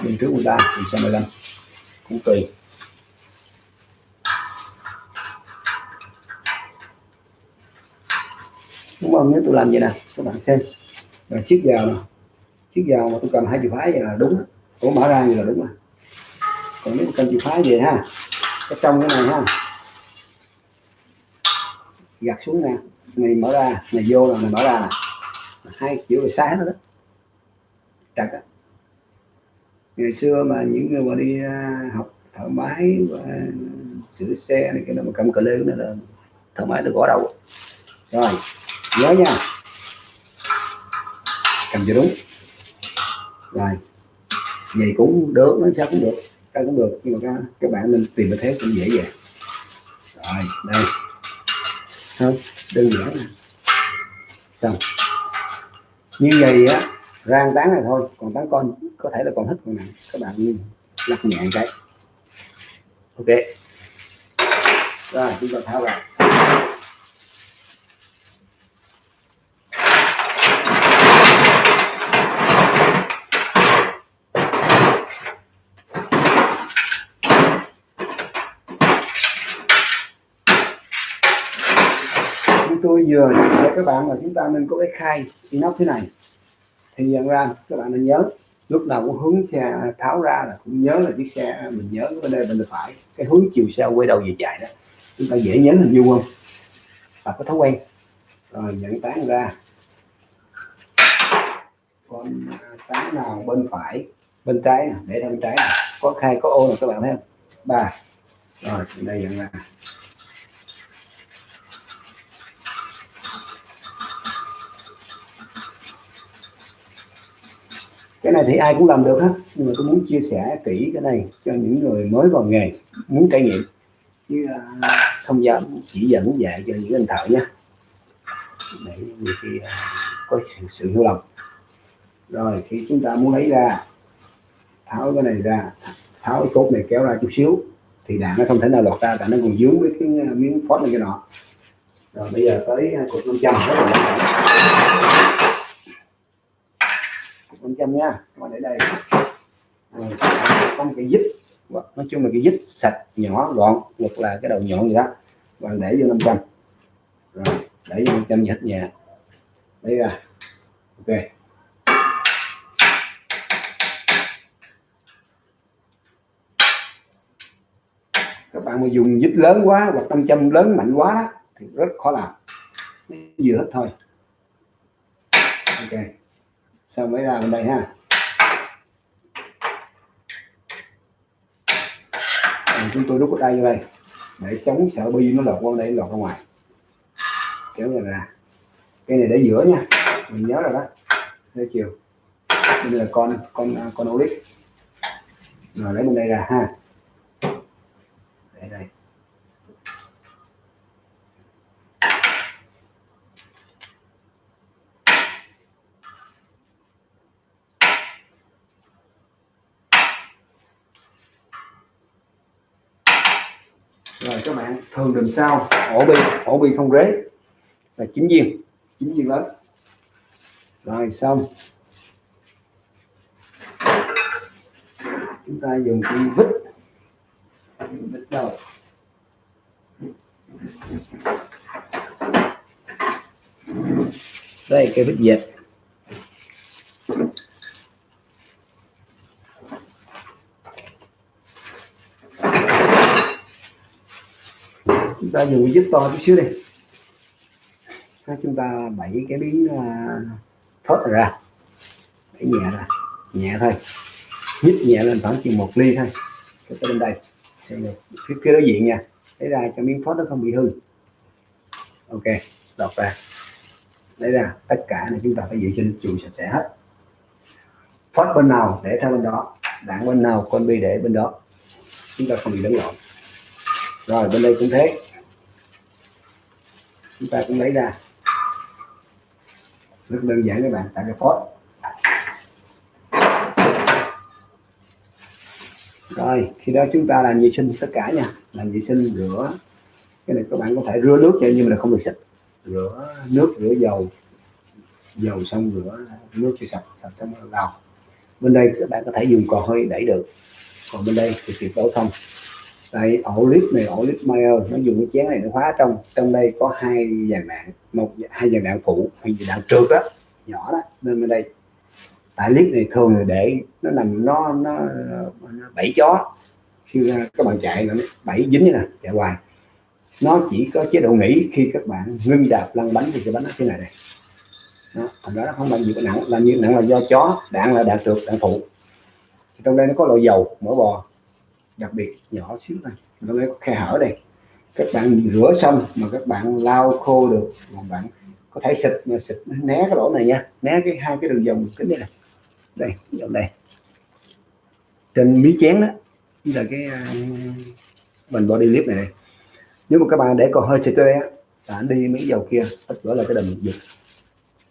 bên trước 13 thì sau 15 cũng tùy đúng không? Nếu tôi làm vậy nè các bạn xem. Rồi siết vào nè. Siết vào mà tôi cầm hai chìa khóa vậy là đúng. Cổ mở ra vậy là đúng rồi. Còn nếu cầm chìa khóa về ha. Cái trong cái này ha. Gạt xuống nè. Này mở ra này vô là này mở ra nè. Hai kiểu về sáng đó, đó. Trật á. Ngày xưa mà những người mà đi à, học thợ máy và sửa xe này cái đó mà cầm cờ lê nữa là thợ máy được gõ đầu. Rồi nhớ nha. Cầm cho đúng. Rồi. Vậy cũng được nó sao cũng được cái cũng được nhưng mà các, các bạn nên tìm cái thế cũng dễ dàng. Rồi đây. Không đơn giản nè xong. Như vậy á rang tán này thôi còn tán con có thể là còn thích còn nặng các bạn lắc nhẹ cái. Ok. Rồi chúng ta tháo ra. Tôi vừa chia sẻ các bạn là chúng ta nên có cái khai inox thế này. Thì nhận ra các bạn nên nhớ, lúc nào cũng hướng xe tháo ra là cũng nhớ là chiếc xe mình nhớ bên đây bên phải. Cái hướng chiều xe quay đầu về chạy đó, chúng ta dễ nhớ hình dung không và có thói quen. Rồi, nhận tán ra. Con tán nào bên phải, bên trái để bên trái này. có khai, có ô là các bạn thấy không? Ba. Rồi, đây nhận ra. Cái này thì ai cũng làm được hết nhưng mà tôi muốn chia sẻ kỹ cái này cho những người mới vào nghề muốn trải nghiệm. Chứ à, không dám chỉ dẫn dạy cho những anh thợ nhé. Để nhiều khi à, có sự, sự hiểu lầm. Rồi khi chúng ta muốn lấy ra tháo cái này ra tháo cái cốt này kéo ra chút xíu thì đạn nó không thể nào lọt ra tại nó còn dướng với cái à, miếng phốt này cái nọ. Rồi bây giờ tới cục 500 rất là em nha. Mà để đây. Có một cái dít nói chung là cái dít sạch nhỏ gọn hoặc là cái đầu nhọn gì đó. Bạn để vô 500 rồi để vô 500 hết nhà. Lấy ra. Ok. Các bạn mà dùng dít lớn quá hoặc 500 lớn mạnh quá đó, thì rất khó làm. Vừa hết thôi. Ok xong mới làm đây ha? Rồi, chúng tôi đút ở đây như đây. Để chống sợ bi nó lọt qua đây lọt ra ngoài. Kéo ra ra. Cái này để giữa nha. Mình nhớ rồi đó. Thế chiều. Đây là con con à, con olive rồi lấy bên đây ra ha để đây rồi các bạn thường làm sao, ổ bi ổ bi không rế. Là chính viên chính viên lớn. Rồi, xong. Chúng ta dùng cái vít. Vít đâu đây, cái bích dệt. Ta dùng giúp to chút xíu đi. Chúng ta bẫy cái miếng uh, ra. Bẫy nhẹ ra nhẹ thôi. Nhích nhẹ lên khoảng chừng một ly thôi. Cái bên đây phía phía đối diện nha. Lấy ra cho miếng phốt nó không bị hư. Ok đọc ra. Lấy ra tất cả này chúng ta phải vệ sinh chùi sạch sẽ hết. Phốt bên nào để theo bên đó. Đạn bên nào con bi để bên đó. Chúng ta không bị lẫn lộn. Rồi bên đây cũng thế chúng ta cũng lấy ra. Rất đơn giản các bạn tại cái post. Rồi, khi đó chúng ta làm vệ sinh tất cả nha. Làm vệ sinh, rửa. Cái này các bạn có thể rửa nước cho nhưng mà không được xịt rửa nước, rửa dầu. Dầu xong rửa, nước cho sạch sạch xong rồi lau bên đây các bạn có thể dùng cò hơi đẩy được. Còn bên đây thì tuyệt đối không tại ổ lít này ổ lít mail nó dùng cái chén này nó khóa trong trong đây có hai dàn đạn một hai dàn đạn phụ hai dàn đạn trượt đó nhỏ đó nên bên đây. Tại lít này thường là để nó nằm nó nó, nó bẫy chó khi các bạn chạy nó bẫy dính nè chạy hoài. Nó chỉ có chế độ nghỉ khi các bạn ngưng đạp lăn bánh thì cái bánh nó thế này này đó, thành đó nó không bao gì nặng là như nặng là do chó đạn là đạn trượt đạn phụ. Trong đây nó có loại dầu mỡ bò đặc biệt nhỏ xíu này nó có khe hở đây. Các bạn rửa xong mà các bạn lau khô được mà bạn có thể xịt mà xịt né cái lỗ này nha. Né cái hai cái đường dòng kính đây này đây dòng này trên mí chén đó là cái à, bình body clip này, này nếu mà các bạn để còn hơi xịt á bạn đi mấy dầu kia tất cả là cái đầm giật.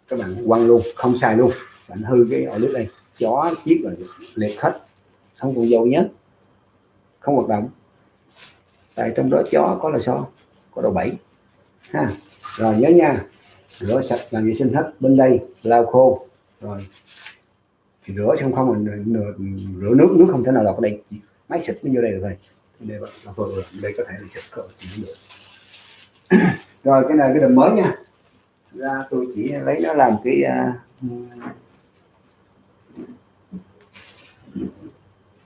Các bạn quăng luôn không xài luôn. Bạn hư cái ổ nước đây. Chó chiếc rồi liệt hết. Không còn dầu nhé không hoạt động tại trong đó chó có là so có độ 7 ha rồi nhớ nha. Rửa sạch làm vệ sinh hết. Bên đây lau khô. Rồi thì rửa xong không mình rửa nước nước không thể nào lọt ở đây. Máy xịt nó vô đây được rồi. đây là đây có thể là xịt cỡ được rồi cái này cái đầm mới nha. Ra tôi chỉ lấy nó làm cái uh,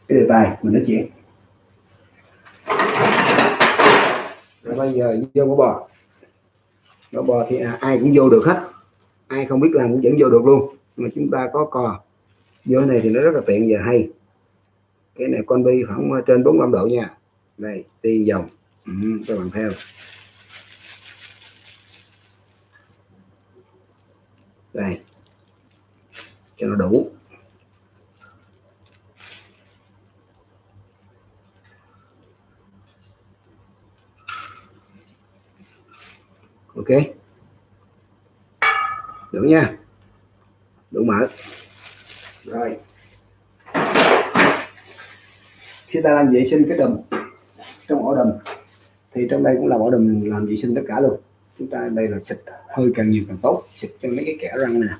cái đề tài mình nói chuyện rồi bây giờ vô mỡ bò. Mỡ bò thì à, ai cũng vô được hết. Ai không biết làm cũng vẫn vô được luôn. Mà chúng ta có cò. Vô này thì nó rất là tiện và hay. Cái này con bi khoảng ờ, trên 45 độ nha. Đây đi dòng ừ, các bạn theo. Đây. Cho nó đủ. Ok. Đủ nha. Đủ mở rồi. Khi ta làm vệ sinh cái đầm trong ổ đầm thì trong đây cũng là ổ đầm làm vệ sinh tất cả luôn. Chúng ta đây là xịt hơi càng nhiều càng tốt. Xịt cho mấy cái kẻ răng này.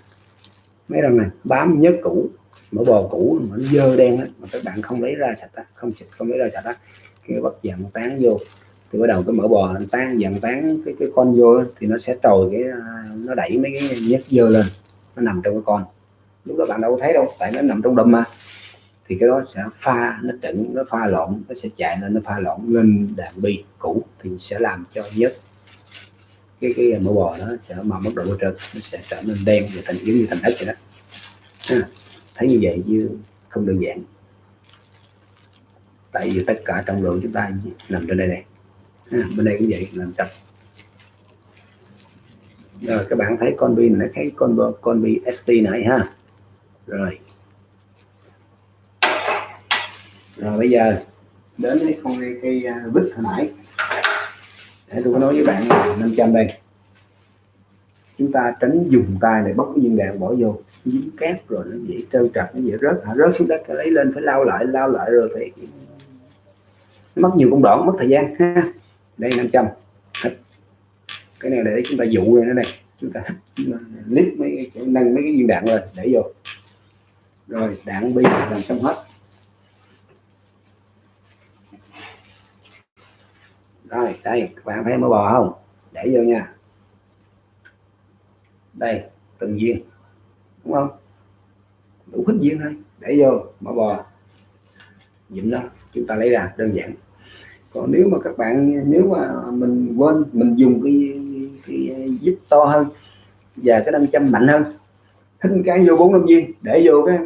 Mấy răng này, bám nhớ cũ mỡ bò cũ mỡ dơ đen đó mà các bạn không lấy ra sạch đó. không xịt, không lấy ra sạch đó cái bắt dạng tán vô thì bắt đầu cái mỡ bò nó tan dần tán cái cái con vô thì nó sẽ trồi cái à, nó đẩy mấy cái nhớt dơ lên, nó nằm trong cái con. Lúc đó bạn đâu có thấy đâu, tại nó nằm trong đầm mà. Thì cái đó sẽ pha, nó trứng, nó pha lộn, nó sẽ chạy lên, nó pha lộn lên đạn bi cũ, thì sẽ làm cho nhớt. Cái cái mỡ bò nó sẽ mà mất độ trơn, nó sẽ trở nên đen và thành, giống như thành đất vậy đó. Thấy như vậy chứ không đơn giản. Tại vì tất cả trọng lượng chúng ta nằm trên đây này À, bên đây cũng vậy làm sạch rồi các bạn thấy con bi này thấy con con bi st này ha. Rồi. Rồi bây giờ đến cái con cây, cây à, vít hồi nãy. Để tôi có nói với bạn là 500 đây. Chúng ta tránh dùng tay để bóc cái viên đạn bỏ vô dính cát rồi nó dễ trơn trật nó dễ rớt. Hả rớt xuống đất lấy lên phải lao lại lao lại rồi phải mất nhiều công đoạn mất thời gian ha đây 500 cái này để chúng ta dụ rồi nó đây. Chúng ta lít mấy cái nâng mấy cái viên đạn lên, để vô. Rồi, đạn bi, làm xong hết. Rồi, đây, các bạn thấy mỡ bò không? Để vô nha. Đây, từng viên. Đúng không? Đủ hết viên thôi. Để vô mỡ bò. Dịnh đó. Chúng ta lấy ra, đơn giản còn nếu mà các bạn, nếu mà mình quên, mình dùng cái cái giúp to hơn và cái nam châm mạnh hơn thinh cái vô bốn năm viên, để vô cái,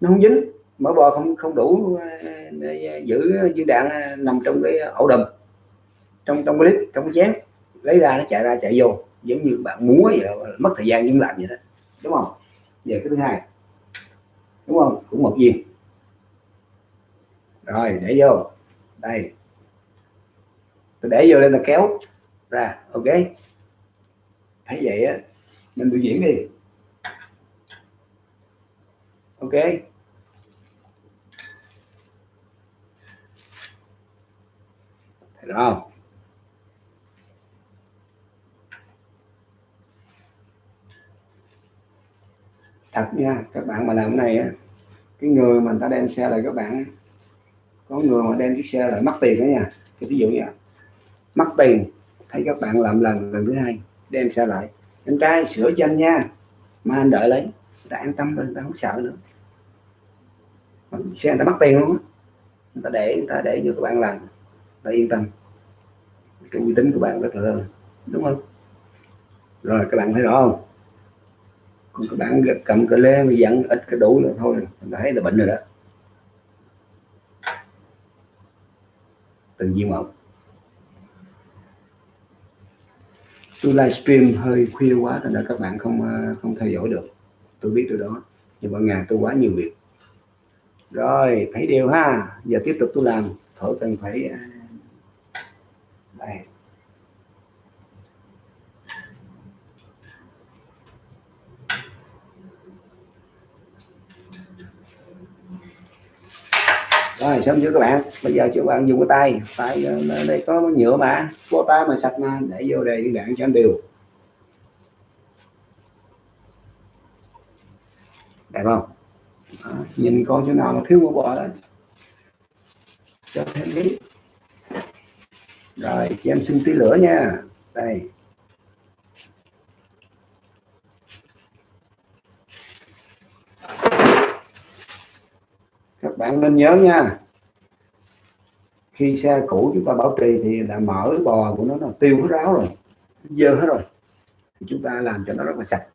nó không dính mỡ bò không không đủ để giữ viên đạn ờ, nằm trong cái ổ đùm, trong trong cái clip trong cái chén, lấy ra nó chạy ra, chạy vô, giống như bạn múa vậy mất thời gian nhưng làm vậy đó, đúng không? Về cái thứ hai, đúng không? Cũng một viên. Rồi, để vô, đây tôi để vô lên là kéo. Ra, ok. Thấy vậy á, mình biểu diễn đi. Ok. Thấy được không? Thật nha, các bạn mà làm cái này á, cái người mà người ta đem xe lại các bạn có người mà đem chiếc xe lại mất tiền đó nha. Thì ví dụ như mất tiền. Thấy các bạn làm lần lần thứ hai, đem xe lại. Anh trai, sửa cho anh nha. Mà anh đợi lấy. Ta an tâm rồi ta không sợ nữa. Xe người ta mất tiền luôn á. Người ta để, người ta để cho các bạn làm. Ta yên tâm. Cái uy tín của bạn rất là lớn. Đúng không? Rồi, các bạn thấy rõ không? Còn các bạn cầm cái lê mà dặn ít cái đủ nữa thôi mình thấy là bệnh rồi đó. Từng viên một. Tôi livestream hơi khuya quá nên là các bạn không ờ, không theo dõi được. Tôi biết điều đó, nhưng mà ngày tôi quá nhiều việc. Rồi thấy điều ha. Giờ tiếp tục tôi làm. Thổi cần phải ờ, đây rồi xong chưa các bạn? Bây giờ cho bạn dùng cái tay. Tay ờ, đây có nhựa mà. Có tay mà sạch mà để vô đây các bạn cho anh đều. Đẹp không? Đó, nhìn con chỗ nào mà thiếu một bò đó. Cho thêm tí. Rồi cho em xin tí lửa nha. Đây. Các bạn nên nhớ nha. Khi xe cũ chúng ta bảo trì thì là mở bò của nó là tiêu hết ráo rồi, dơ hết rồi. Thì chúng ta làm cho nó rất là sạch.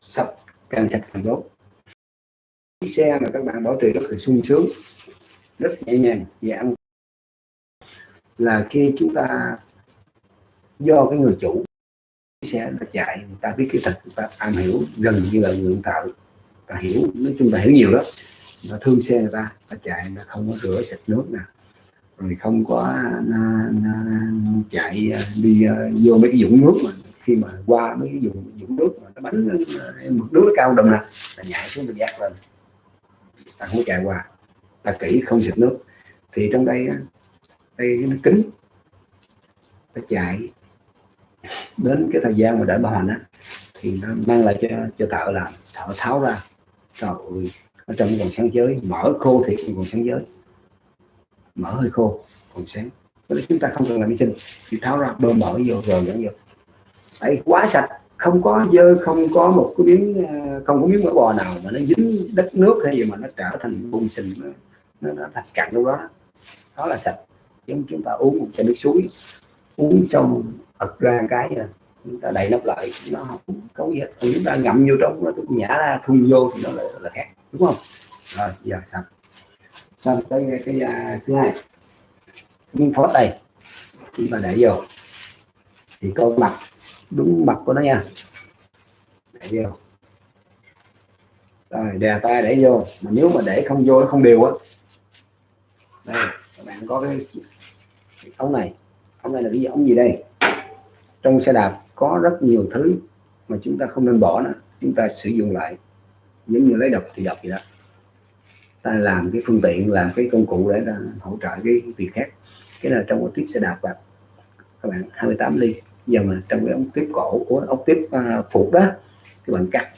Sạch, càng sạch càng tốt. Chiếc xe mà các bạn bảo trì rất là sung sướng, rất nhẹ nhàng, dễ ăn. Là khi chúng ta do cái người chủ xe nó chạy, người ta biết cái thật, người ta am hiểu, gần như là người tạo ta hiểu, nói chung là hiểu nhiều đó nó thương xe người ta nó chạy nó không có rửa sạch nước nè. Rồi không có nó, nó chạy à, đi uh, vô mấy cái dũng nước mà khi mà qua mấy cái dùng dũng nước mà nó bánh à, mực nước nó cao đầm nè là nhảy xuống mình giác lên. Ta không chạy qua ta kỹ không xịt nước. Thì trong đây đây nó kính. Nó chạy. Đến cái thời gian mà để bảo hành á thì nó mang lại cho cho thợ làm. Thợ tháo ra trời ơi ở trong vòng sáng giới mở khô thì còn sáng giới. Mở hơi khô còn sáng. Thế chúng ta không cần làm vệ sinh. Thì tháo ra bơm mở vô rồi dẫn vô. Ấy quá sạch không có dơ không có một cái miếng ờ, không có miếng mỡ bò nào mà nó dính đất nước hay gì mà nó trở thành bùn sình nó, nó, thành cặn đâu đó. Đó là sạch. Giống chúng ta uống một chai nước suối uống xong ật ra cái chúng ta đậy nắp lại. Nó không có gì hết. Chúng ta ngậm vô trong nó nhả ra thun vô thì nó là, là khác đúng không? Rồi giờ xong. Xong tới cái, cái, uh, thứ hai. Miếng phốt đây khi mà để vô thì có mặt đúng mặt của nó nha. Để vô. Rồi đè tay để vô. Mà nếu mà để không vô không đều á. Đây các bạn có cái, cái ống này. Ống này là cái ống gì đây? Trong xe đạp có rất nhiều thứ mà chúng ta không nên bỏ nữa. Chúng ta sử dụng lại giống như lấy độc thì độc gì đó. Ta làm cái phương tiện làm cái công cụ để ta hỗ trợ cái việc khác. Cái là trong cái tiếp xe đạp vào. các bạn 28 ly. Giờ mà trong cái ống tiếp cổ của ống tiếp uh, phục đó các bạn cắt.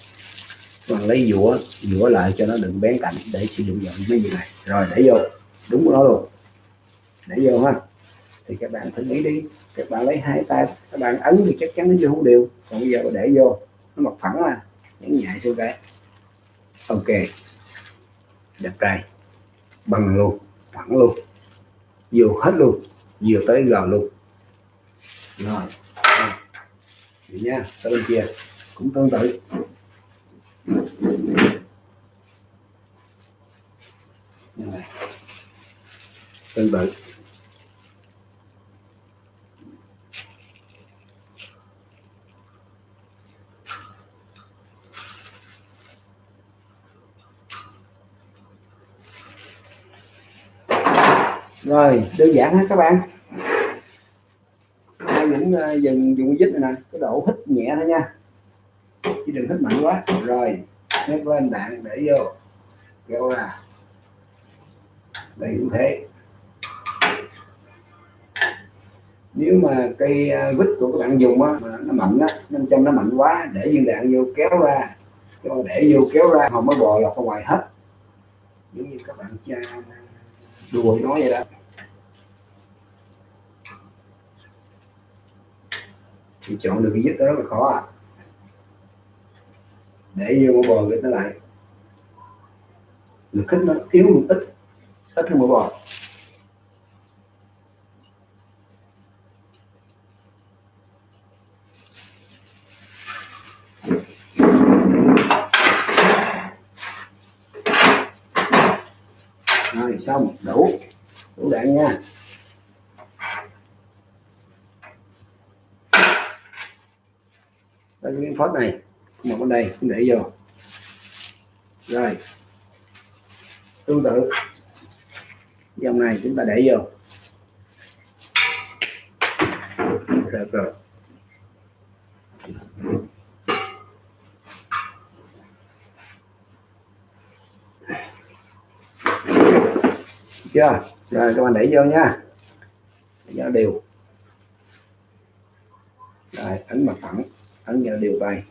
Các bạn lấy dũa dũa lại cho nó đừng bén cạnh để sử dụng vào mấy gì này. Rồi để vô. Đúng đó luôn. Để vô ha. Thì các bạn thử nghĩ đi. Các bạn lấy hai tay các bạn ấn thì chắc chắn nó vô không đều. Còn bây giờ để vô nó mặt phẳng mà. Nhấn nhạy xuống cái ok. Đẹp trai. Bằng luôn. Thẳng luôn. Vô hết luôn. Vừa tới gò luôn. Rồi. Vậy nha. Tới bên kia. Cũng tương tự. Tương tự. Rồi đơn giản hết các bạn. Hai những uh, ờ, dừng dùng dít này nè cái độ hít nhẹ thôi nha. Chứ đừng hít mạnh quá. Rồi nhấc lên đạn để vô. Kéo ra đây cũng thế. Nếu mà cây ờ, vít của các bạn dùng á mà nó mạnh á năm trăm nó mạnh quá để viên đạn vô kéo ra. Để vô kéo ra không mới bò lọt ra ngoài hết. Giống như các bạn cha đùa nói vậy đó. Thì chọn được cái giúp đó rất là khó à để vô mỏ bò cái nó lại. Lực kích nó yếu một ít ít hơn mỏ bò. Rồi, xong, đủ. Đủ đạn nha. Cái phốt này. Một bên đây, để vô. Rồi. Tương tự. Dòng này chúng ta để vô. Được rồi. Chưa? Rồi, các bạn để vô nha. Để vô đều rồi ấn mặt phẳng ấn vào đều bài.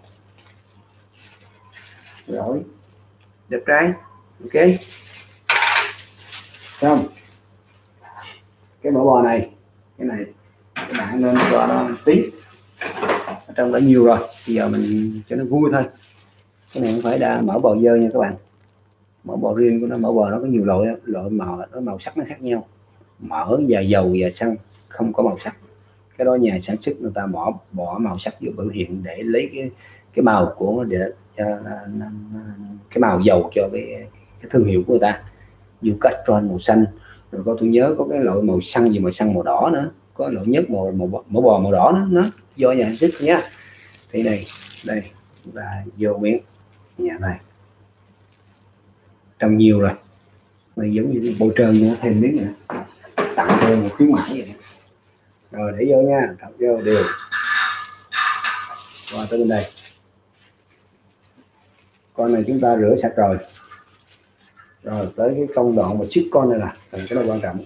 rồi. Đẹp trai. Ok. Xong. Cái mỡ bò này. Cái này các bạn nên cho nó tí. Ở trong đã nhiều rồi. Bây giờ mình cho nó vui thôi. Cái này không phải đa mỡ bò dơ nha các bạn. Mỡ bò riêng của nó mỡ bò nó có nhiều loại loại màu nó màu sắc nó khác nhau. Mỡ và dầu và xăng không có màu sắc cái đó nhà sản xuất người ta bỏ bỏ màu sắc vô biểu hiện để lấy cái cái màu của để cho cái màu dầu cho cái, cái thương hiệu của người ta. Như castron màu xanh. Rồi có tôi nhớ có cái loại màu xanh gì màu xanh màu đỏ nữa. Có loại nhất màu màu, màu bò màu đỏ nữa. Nó do nhà sản xuất nhá thì này đây là vô miếng nhà này. Trong nhiều rồi. Này giống như bôi trơn nữa thêm miếng nữa. Tặng thêm một khuyến mãi vậy rồi để vô nha thọc vô đều. Qua tới bên đây. Con này chúng ta rửa sạch rồi. Rồi tới cái công đoạn mà chiếc con này là cái này quan trọng.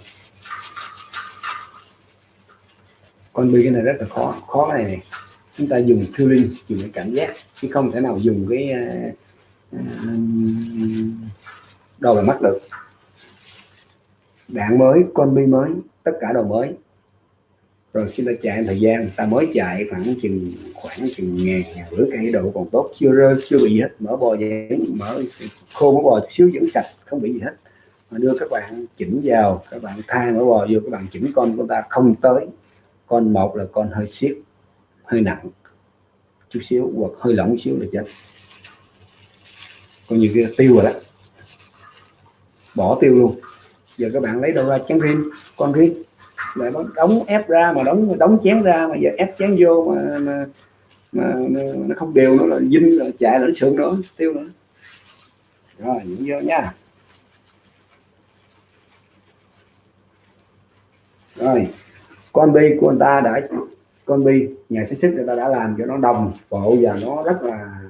Con bi cái này rất là khó khó cái này này chúng ta dùng feeling dùng cái cảm giác chứ không thể nào dùng cái à, à, uh, đầu là mắt được. Đạn mới con bi mới tất cả đồ mới rồi khi ta chạy thời gian, ta mới chạy khoảng chừng khoảng chừng ngàn ngàn rưỡi cây độ còn tốt. Chưa rơi, chưa bị gì hết. Mở bò dán mở khô mở bò chút xíu vẫn sạch, không bị gì hết. Mà đưa các bạn chỉnh vào, các bạn thay mở bò vô, các bạn chỉnh con của ta không tới. Con một là con hơi xiết hơi nặng, chút xíu hoặc hơi lỏng xíu là chết. Còn nhiều kia tiêu rồi đó. Bỏ tiêu luôn. Giờ các bạn lấy đâu ra chén riêng con riêng mà nó đóng ép ra mà đóng đóng chén ra mà giờ ép chén vô mà, mà, mà, mà nó không đều nữa là dinh là chạy là nó sượng nữa tiêu nữa. Rồi những vô nha. Rồi con bi của người ta đã con bi nhà sản xuất người ta đã làm cho nó đồng bộ và nó rất là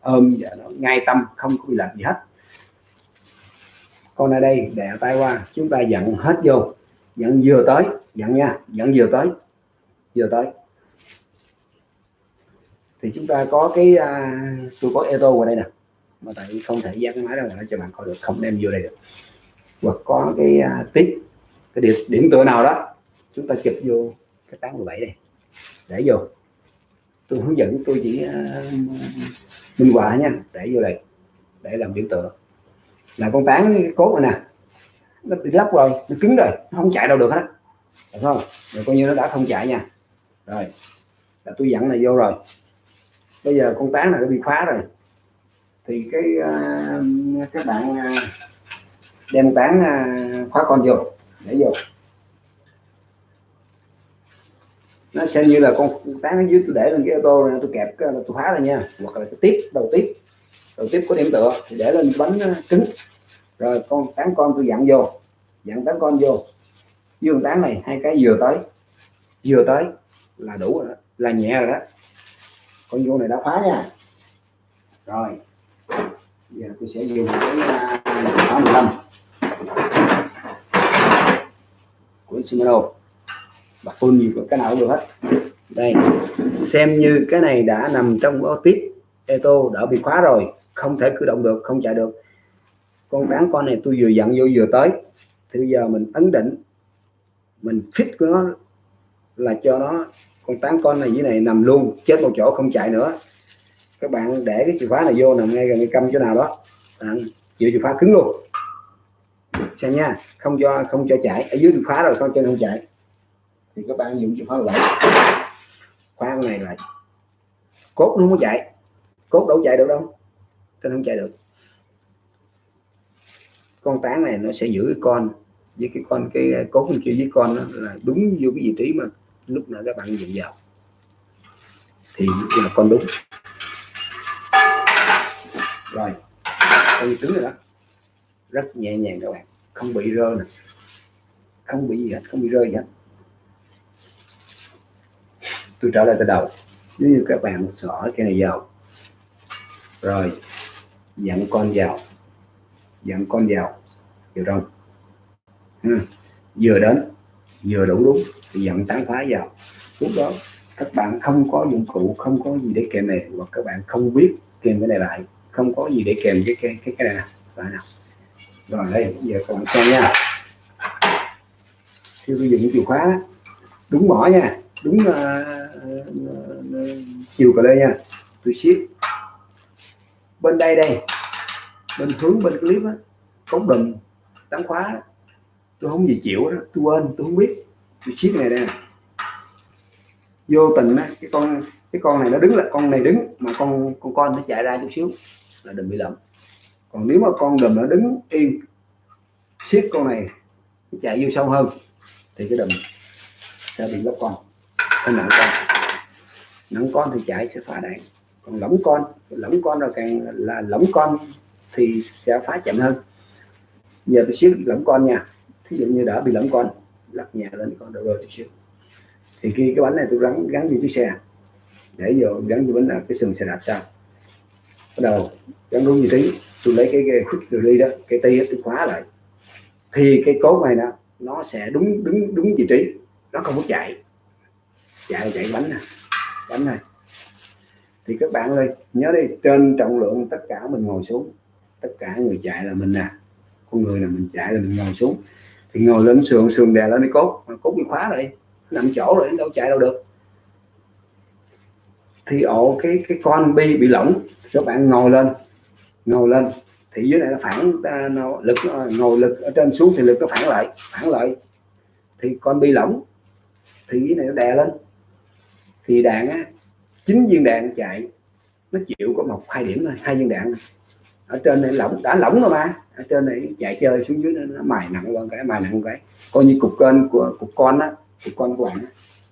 ôm và nó ngay tâm không có bị lệch gì hết. Con ở đây đè tay qua chúng ta dặn hết vô dẫn vừa tới dẫn nha dẫn vừa tới vừa tới. Thì chúng ta có cái à, tôi có eto vào đây nè. Mà tại không thể dán cái máy ra ngoài cho bạn coi được không đem vô đây được. Hoặc có cái à, tiếp cái điểm, điểm tựa nào đó chúng ta chụp vô cái tán 17 này để vô. Tôi hướng dẫn tôi chỉ à, minh họa nha để vô đây để làm biểu tượng là con tán cái cốt này nè nó bị lắp rồi nó cứng rồi nó không chạy đâu được hết được không? Rồi coi như nó đã không chạy nha. Rồi là tôi dặn này vô rồi. Bây giờ con tán này nó bị khóa rồi. Thì cái ờ, uh, các bạn uh, đem tán uh, khóa con vô để vô. Nó xem như là con tán ở dưới tôi để lên cái ô tô này tôi kẹp cái tôi phá ra nha. Hoặc là tôi tiếp đầu tiếp. Đầu tiếp có điểm tựa thì để lên bánh cứng rồi con tán con tôi dặn vô. Dặn tán con vô. Dương tán này, hai cái vừa tới. Vừa tới là đủ rồi đó, là nhẹ rồi đó. Con vô này đã phá nha. Rồi. Giờ tôi sẽ dùng cái à, khóa 15 của Shimano và full gì cái nào cũng được hết. Đây, xem như cái này đã nằm trong cái tiếp. Eto đã bị khóa rồi, không thể cử động được, không chạy được con bán con này tôi vừa dặn vô vừa tới. Thì bây giờ mình ấn định, mình fit của nó là cho nó, con tán con này dưới này nằm luôn, chết một chỗ không chạy nữa. Các bạn để cái chìa khóa này vô nằm ngay gần cái câm chỗ nào đó. Bạn chịu chìa khóa cứng luôn. Xem nha, không cho không cho chạy. Ở dưới chìa khóa rồi, con chân không chạy. Thì các bạn dùng chìa khóa lại. Khóa này lại cốt, nó không có chạy. Cốt đâu chạy được đâu. Nên không chạy được con tán này nó sẽ giữ cái con, với cái con, cái cốt kia với con đó là đúng vô cái vị trí mà lúc nào các bạn dựng vào. Thì là con đúng. Rồi, con tướng rồi đó. Rất nhẹ nhàng các bạn, không bị rơi nè. Không bị gì hết, không bị rơi gì hết. Tôi trở lại từ đầu. Nếu như các bạn xỏ cái này vào, rồi dặn con vào dẫn con vào vào trong ừ. vừa đến vừa đủ đúng thì dẫn tán phá vào. Lúc đó các bạn không có dụng cụ không có gì để kèm này hoặc các bạn không biết kèm cái này lại không có gì để kèm cái cái cái, cái này nào nào rồi đây giờ các bạn xem nha. Khi sử dụng chìa khóa đúng mỏ nha đúng uh, uh, chiều cờ lê nha. Tôi ship. Bên đây đây bên hướng bên clip á cống đùm đóng khóa tôi không gì chịu đó tôi quên, tôi không biết. Tôi siết này đây vô tình á, cái con cái con này nó đứng là, con này đứng, mà con con con nó chạy ra chút xíu, là đừng bị lầm. Còn nếu mà con đùm nó đứng yên, siết con này chạy vô sâu hơn, thì cái đùm sẽ bị lấp con. Cái nặng con nặng con thì chạy sẽ phá đạn. Còn lỏng con lỏng con rồi càng là lỏng con thì sẽ phá chậm hơn. Giờ tôi xíu lẫm con nha. Thí dụ như đã bị lẫm con lật nhẹ lên con đầu rồi chút xíu. Thì khi cái bánh này tôi gắn gắn vô chiếc xe để vô gắn vô bánh là cái sườn xe đạp sau. Bắt đầu gắn đúng vị trí tôi lấy cái, cái khúc từ ly đó cái tay tôi khóa lại. Thì cái cốt này nó nó sẽ đúng đúng đúng vị trí. Nó không có chạy. Chạy chạy bánh nè bánh này thì các bạn ơi nhớ đi trên trọng lượng tất cả mình ngồi xuống tất cả người chạy là mình nè. Con người là mình chạy là mình ngồi xuống. Thì ngồi lên sườn sườn đè lên đi cốt. Mà cốt bị khóa rồi nằm chỗ rồi đâu chạy đâu được. Thì ổ cái cái con bi bị lỏng. Các bạn ngồi lên. Ngồi lên. Thì dưới này nó phản nó, lực ngồi lực ở trên xuống thì lực nó phản lại phản lại. Thì con bi lỏng. Thì dưới này nó đè lên. Thì đạn á chín viên đạn chạy nó chịu có một hai điểm thôi hai viên đạn ở trên này lỏng, đã lỏng rồi mà ở trên này chạy chơi xuống dưới nó mài nặng hơn cái, mài nặng cái. Coi như cục kênh của, cục con á, cục con của bạn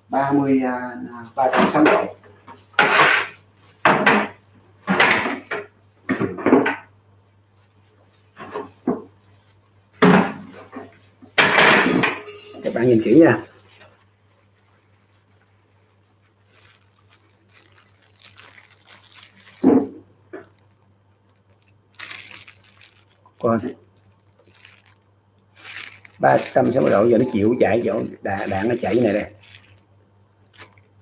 ba mươi à, à, ba trăm sáu mươi các bạn nhìn kỹ nha coi 360 độ giờ nó chịu chạy chỗ đạn, đạn nó chạy như này đây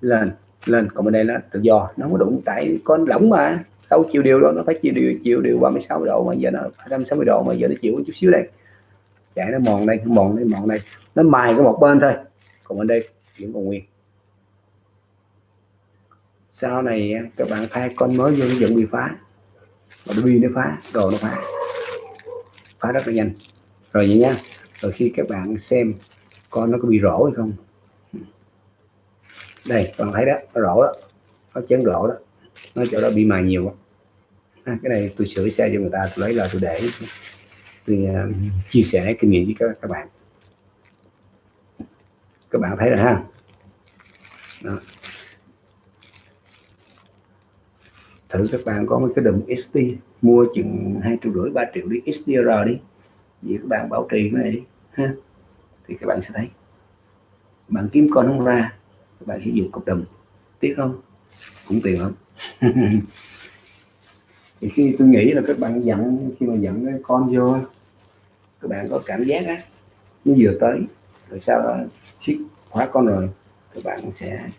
lên lên còn bên đây nó tự do nó không có đụng tại con lỏng mà. Đâu chịu điều đó nó phải chịu điều chịu điều 36 độ mà giờ nó 260 độ mà giờ nó chịu chút xíu đây. Chạy nó mòn đây mòn đây mòn đây. Nó mài có một bên thôi còn bên đây vẫn còn nguyên. Sau này các bạn thay con mới vô vẫn bị phá. Và nó nó phá đồ nó phá. Phá rất là nhanh. Rồi vậy nha rồi khi các bạn xem con nó có bị rỗ hay không. Đây còn thấy đó nó rỗ đó nó chấn rỗ đó nó chỗ đó bị mài nhiều à, cái này tôi sửa xe cho người ta tôi lấy là tôi để. Tôi uh, chia sẻ kinh nghiệm với các, các bạn. Các bạn thấy rồi ha? Đó. thử các bạn có mấy cái đùm XT mua chừng hai triệu rưỡi ba triệu đi XTR đi. Vậy các bạn bảo trì cái này đi ha, thì các bạn sẽ thấy. Bạn kiếm con không ra, các bạn sử dụng cục đồng. Tiếc không? Cũng tiền lắm. Thì khi tôi nghĩ là các bạn dặn khi mà dặn cái con vô, các bạn có cảm giác á, nó vừa tới, rồi sau đó siết khóa con rồi, các bạn sẽ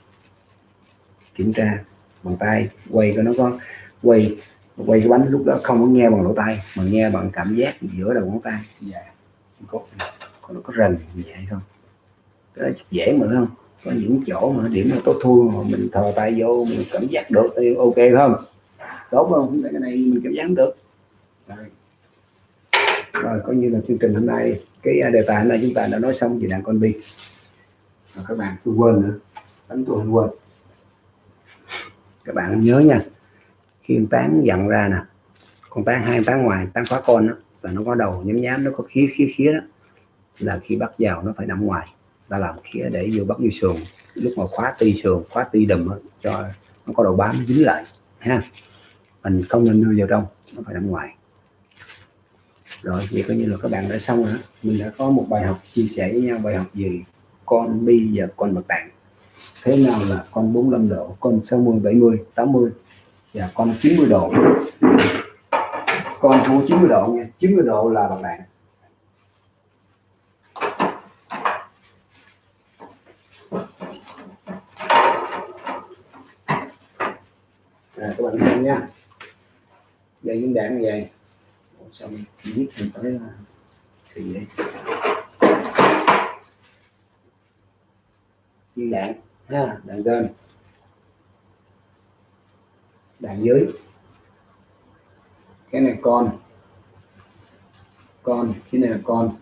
kiểm tra bằng tay, quay cho nó có, quay quay cái bánh lúc đó không có nghe bằng lỗ tay mà nghe bằng cảm giác giữa đầu ngón tay. Dạ có còn nó có rần gì hay không? Cái đó dễ mà không? Có những chỗ mà điểm là tốt thua mà mình thò tay vô mình cảm giác được thì ok không? Tốt không? Cái này mình cảm giác được. Rồi. rồi coi như là chương trình hôm nay cái à, đề tài hôm nay chúng ta đã nói xong về đàn con bi. Các bạn tôi quên nữa. Đánh tôi quên. Các bạn nhớ nha khi tán dặn ra nè con tán hai tán ngoài tán khóa con đó, là nó có đầu nhám nhám nó có khía khía khía đó là khi bắt vào nó phải nằm ngoài. Ta làm khía để vô bắt vô sườn. Lúc mà khóa ti sườn, khóa ti đùm cho nó có đầu bám dính lại ha mình không nên đưa vào trong, nó phải nằm ngoài. Rồi, vậy coi như là các bạn đã xong rồi mình đã có một bài học chia sẻ với nhau, bài học gì con bi và con bậc đạn thế nào là con 45 độ, con 60 70 80 và con 90 độ? Con không 90 độ nha 90 độ là bậc đạn à, các bạn xem nha. Giờ diễn đàn như vậy xong viết mình tới à, thì vậy, viên đạn ha đạn trên đạn dưới. Cái này con. Con cái này là con.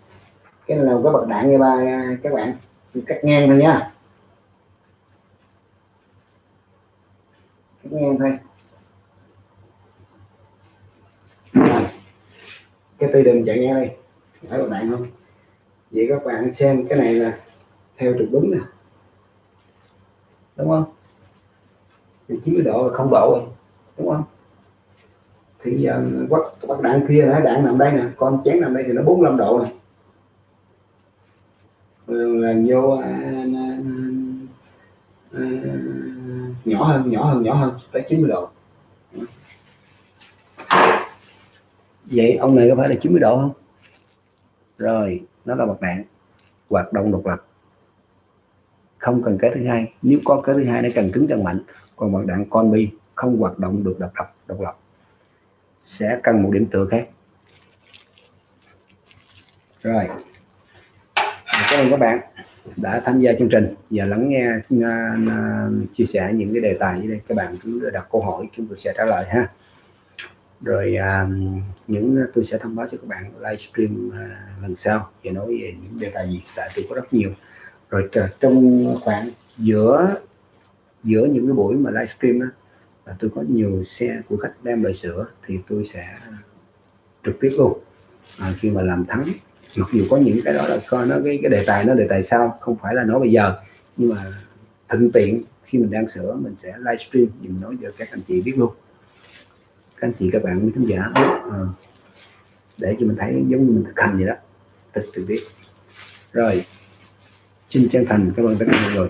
Cái này là cái bậc đạn nghe ba à, các bạn. Cắt ngang thôi nha. Cắt ngang thôi. Cái tay đừng chạy nghe đây. Thấy các bạn không? Vậy các bạn xem cái này là theo trục đúng nè. Đúng không? Thì 90 độ là không độ rồi. Đúng không? Thì giờ quắt quắt đạn kia là đạn nằm đây nè. Con chén nằm đây thì nó 45 độ này là vô à à, à, à, à, nhỏ hơn nhỏ hơn nhỏ hơn tới 90 độ. Vậy ông này có phải là 90 độ không? Rồi nó là bậc đạn hoạt động độc lập. Không cần cái thứ hai. Nếu có cái thứ hai nó cần cứng cần mạnh. Còn bậc đạn con bi không hoạt động được độc lập độc lập sẽ cần một điểm tựa khác. Rồi cảm ơn các bạn đã tham gia chương trình và lắng nghe uh, chia sẻ những cái đề tài như đây. Các bạn cứ đặt câu hỏi chúng tôi sẽ trả lời ha rồi um, những à, tôi sẽ thông báo cho các bạn livestream uh, lần sau để nói về những đề tài gì tại tôi có rất nhiều. Rồi trong khoảng giữa giữa những cái buổi mà livestream đó là tôi có nhiều xe của khách đem lại sửa thì tôi sẽ trực tiếp luôn. À, khi mà làm thắng mặc dù có những cái đó là coi nó cái cái đề tài nó đề tài sau không phải là nói bây giờ nhưng mà thuận tiện khi mình đang sửa mình sẽ livestream mình nói cho các anh chị biết luôn các anh chị các bạn quý khán giả biết à, để cho mình thấy giống như mình thực hành vậy đó. Thực thực biết. Rồi xin chân thành cảm ơn tất cả mọi người.